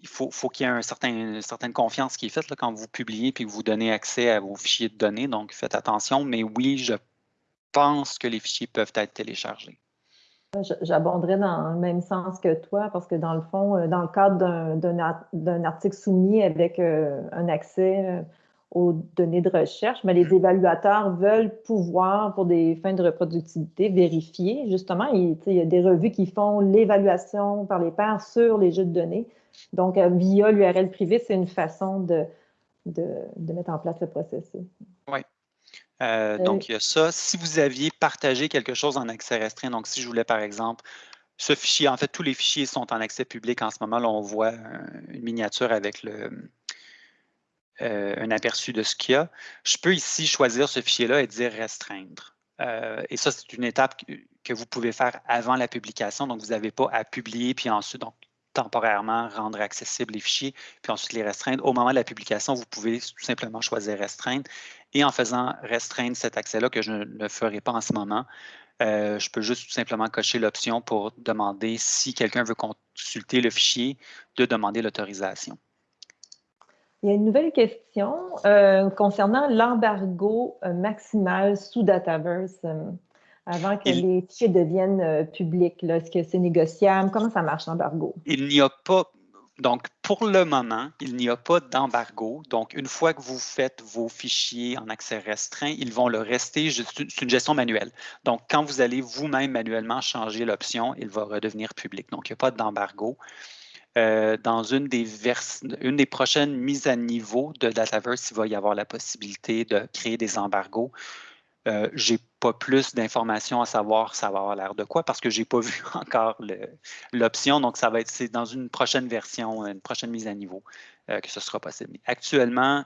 il faut, qu'il y ait un certain, une certaine confiance qui est faite quand vous publiez et que vous donnez accès à vos fichiers de données. Donc, faites attention. Mais oui, je pense que les fichiers peuvent être téléchargés. J'abonderais dans le même sens que toi, parce que dans le fond, euh, dans le cadre d'un article soumis avec euh, un accès aux données de recherche, mais les évaluateurs veulent pouvoir, pour des fins de reproductivité, vérifier. Justement, il, y a des revues qui font l'évaluation par les pairs sur les jeux de données. Donc, euh, via l'URL privé, c'est une façon de, de, mettre en place le processus. Oui. Euh, donc, il y a ça. Si vous aviez partagé quelque chose en accès restreint, donc si je voulais, par exemple, ce fichier, en fait, tous les fichiers sont en accès public en ce moment. Là, on voit une miniature avec le, euh, un aperçu de ce qu'il y a. Je peux ici choisir ce fichier-là et dire restreindre. Euh, et ça, c'est une étape que, vous pouvez faire avant la publication. Donc, vous n'avez pas à publier, puis ensuite, donc, temporairement rendre accessibles les fichiers, puis ensuite les restreindre. Au moment de la publication, vous pouvez tout simplement choisir restreindre. Et en faisant restreindre cet accès-là, que je ne ferai pas en ce moment, euh, je peux juste tout simplement cocher l'option pour demander si quelqu'un veut consulter le fichier, de demander l'autorisation. Il y a une nouvelle question euh, concernant l'embargo euh, maximal sous Dataverse euh, avant que les fichiers deviennent publics. Est-ce que c'est négociable? Comment ça marche l'embargo? Il n'y a pas, donc pour le moment, il n'y a pas d'embargo. Donc une fois que vous faites vos fichiers en accès restreint, ils vont le rester. C'est une gestion manuelle. Donc quand vous allez vous-même manuellement changer l'option, il va redevenir public. Donc il n'y a pas d'embargo. Euh, dans une des, prochaines mises à niveau de Dataverse, il va y avoir la possibilité de créer des embargos. Euh, je n'ai pas plus d'informations à savoir ça va avoir l'air de quoi parce que je n'ai pas *laughs* vu encore l'option. Donc, ça va être dans une prochaine version, une prochaine mise à niveau euh, que ce sera possible. Actuellement,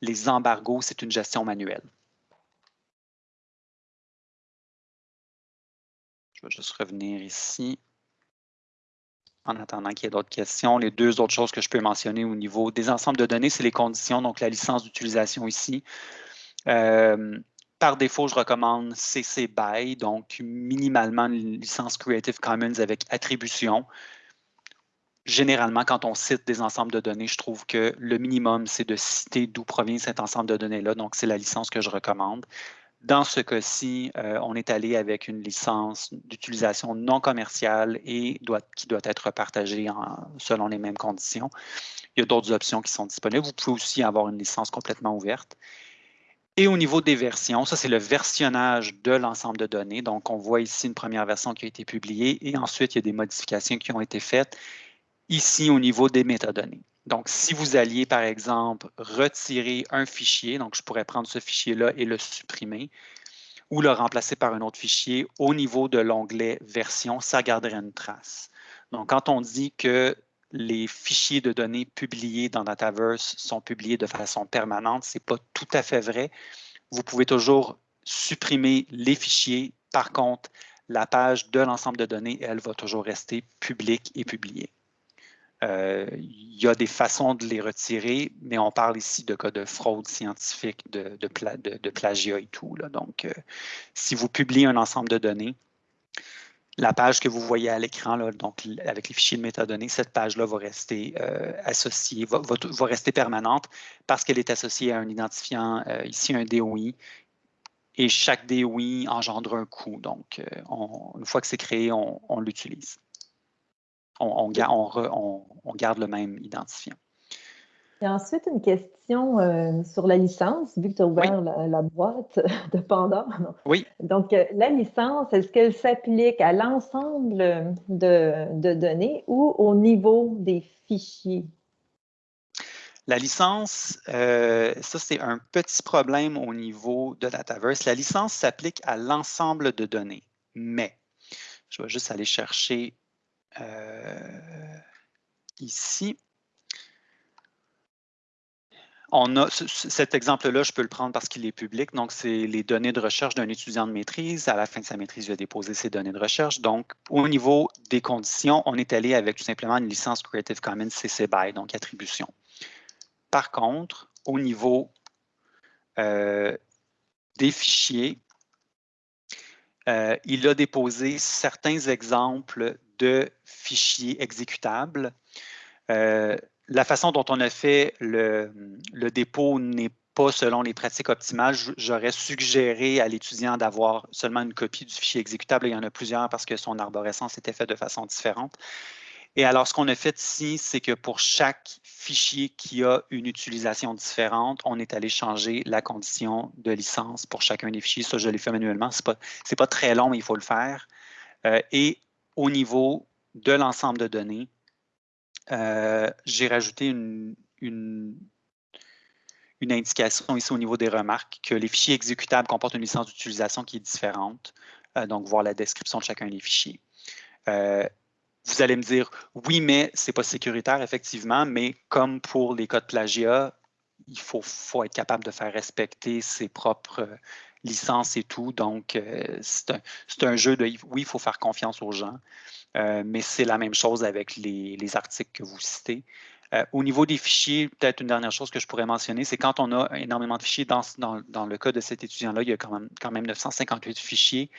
les embargos, c'est une gestion manuelle. Je vais juste revenir ici en attendant qu'il y ait d'autres questions. Les deux autres choses que je peux mentionner au niveau des ensembles de données, c'est les conditions, donc la licence d'utilisation ici. Euh, par défaut, je recommande CC BY, donc minimalement une licence Creative Commons avec attribution. Généralement, quand on cite des ensembles de données, je trouve que le minimum, c'est de citer d'où provient cet ensemble de données-là. Donc, c'est la licence que je recommande. Dans ce cas-ci, euh, on est allé avec une licence d'utilisation non commerciale et qui doit être partagée selon les mêmes conditions. Il y a d'autres options qui sont disponibles. Vous pouvez aussi avoir une licence complètement ouverte. Et au niveau des versions, ça c'est le versionnage de l'ensemble de données. Donc, on voit ici une première version qui a été publiée et ensuite il y a des modifications qui ont été faites ici au niveau des métadonnées. Donc, si vous alliez, par exemple, retirer un fichier, donc je pourrais prendre ce fichier-là et le supprimer, ou le remplacer par un autre fichier, au niveau de l'onglet Version, ça garderait une trace. Donc, quand on dit que les fichiers de données publiés dans Dataverse sont publiés de façon permanente, ce n'est pas tout à fait vrai. Vous pouvez toujours supprimer les fichiers. Par contre, la page de l'ensemble de données, elle, va toujours rester publique et publiée. Euh, il y a des façons de les retirer, mais on parle ici de cas de fraude scientifique, de, de, plagiat et tout. Donc, euh, si vous publiez un ensemble de données, la page que vous voyez à l'écran, donc avec les fichiers de métadonnées, cette page-là va rester euh, associée, va, rester permanente parce qu'elle est associée à un identifiant, ici un DOI, et chaque DOI engendre un coût. Donc, une fois que c'est créé, on l'utilise on, garde le même identifiant. Et ensuite, une question euh, sur la licence, vu que tu as ouvert la, boîte de Pandore. Oui. Donc, euh, la licence, est-ce qu'elle s'applique à l'ensemble de, données ou au niveau des fichiers? La licence, euh, ça c'est un petit problème au niveau de Dataverse. La licence s'applique à l'ensemble de données, mais je vais juste aller chercher euh, ici, on a cet exemple-là, je peux le prendre parce qu'il est public. Donc, c'est les données de recherche d'un étudiant de maîtrise. À la fin de sa maîtrise, il va déposer ses données de recherche. Donc, au niveau des conditions, on est allé avec tout simplement une licence Creative Commons CC BY, donc attribution. Par contre, au niveau euh, des fichiers, euh, il a déposé certains exemples de fichiers exécutables. Euh, la façon dont on a fait le, dépôt n'est pas selon les pratiques optimales. J'aurais suggéré à l'étudiant d'avoir seulement une copie du fichier exécutable. Il y en a plusieurs parce que son arborescence était faite de façon différente. Et alors, ce qu'on a fait ici, c'est que pour chaque fichier qui a une utilisation différente, on est allé changer la condition de licence pour chacun des fichiers. Ça, je l'ai fait manuellement. Ce n'est pas, pas, très long, mais il faut le faire. Euh, et au niveau de l'ensemble de données, euh, j'ai rajouté une, indication ici au niveau des remarques que les fichiers exécutables comportent une licence d'utilisation qui est différente, euh, donc voir la description de chacun des fichiers. Euh, vous allez me dire, oui, mais ce n'est pas sécuritaire, effectivement, mais comme pour les codes plagiat, il faut, être capable de faire respecter ses propres licence et tout. Donc, euh, c'est un, jeu de, oui, il faut faire confiance aux gens, euh, mais c'est la même chose avec les, articles que vous citez. Euh, au niveau des fichiers, peut-être une dernière chose que je pourrais mentionner, c'est quand on a énormément de fichiers, dans, dans, le cas de cet étudiant-là, il y a quand même, quand même 958 fichiers,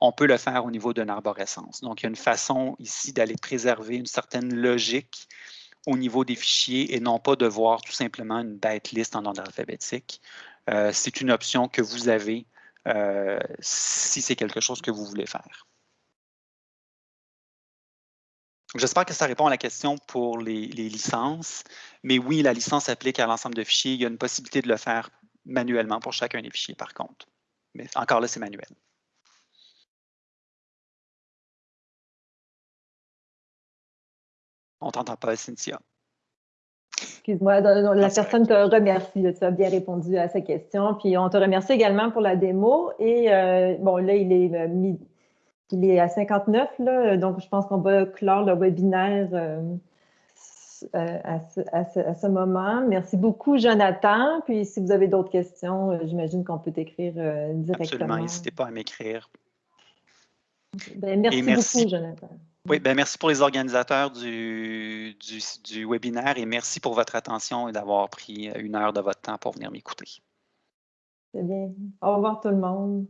on peut le faire au niveau d'une arborescence. Donc, il y a une façon ici d'aller préserver une certaine logique au niveau des fichiers et non pas de voir tout simplement une bête liste en ordre alphabétique. Euh, c'est une option que vous avez euh, si c'est quelque chose que vous voulez faire. J'espère que ça répond à la question pour les, licences. Mais oui, la licence s'applique à l'ensemble de fichiers. Il y a une possibilité de le faire manuellement pour chacun des fichiers, par contre. Mais encore là, c'est manuel. On t'entend pas, Cynthia. Excuse-moi, la personne te remercie. Tu as bien répondu à sa question. Puis on te remercie également pour la démo. Et euh, bon, là, il est, euh, il est à 59, là, donc je pense qu'on va clore le webinaire euh, à, ce, moment. Merci beaucoup, Jonathan. Puis si vous avez d'autres questions, j'imagine qu'on peut t'écrire directement. Absolument, n'hésitez pas à m'écrire. Ben, merci, beaucoup, Jonathan. Oui, ben merci pour les organisateurs du, du, webinaire et merci pour votre attention et d'avoir pris une heure de votre temps pour venir m'écouter. C'est bien. Au revoir tout le monde.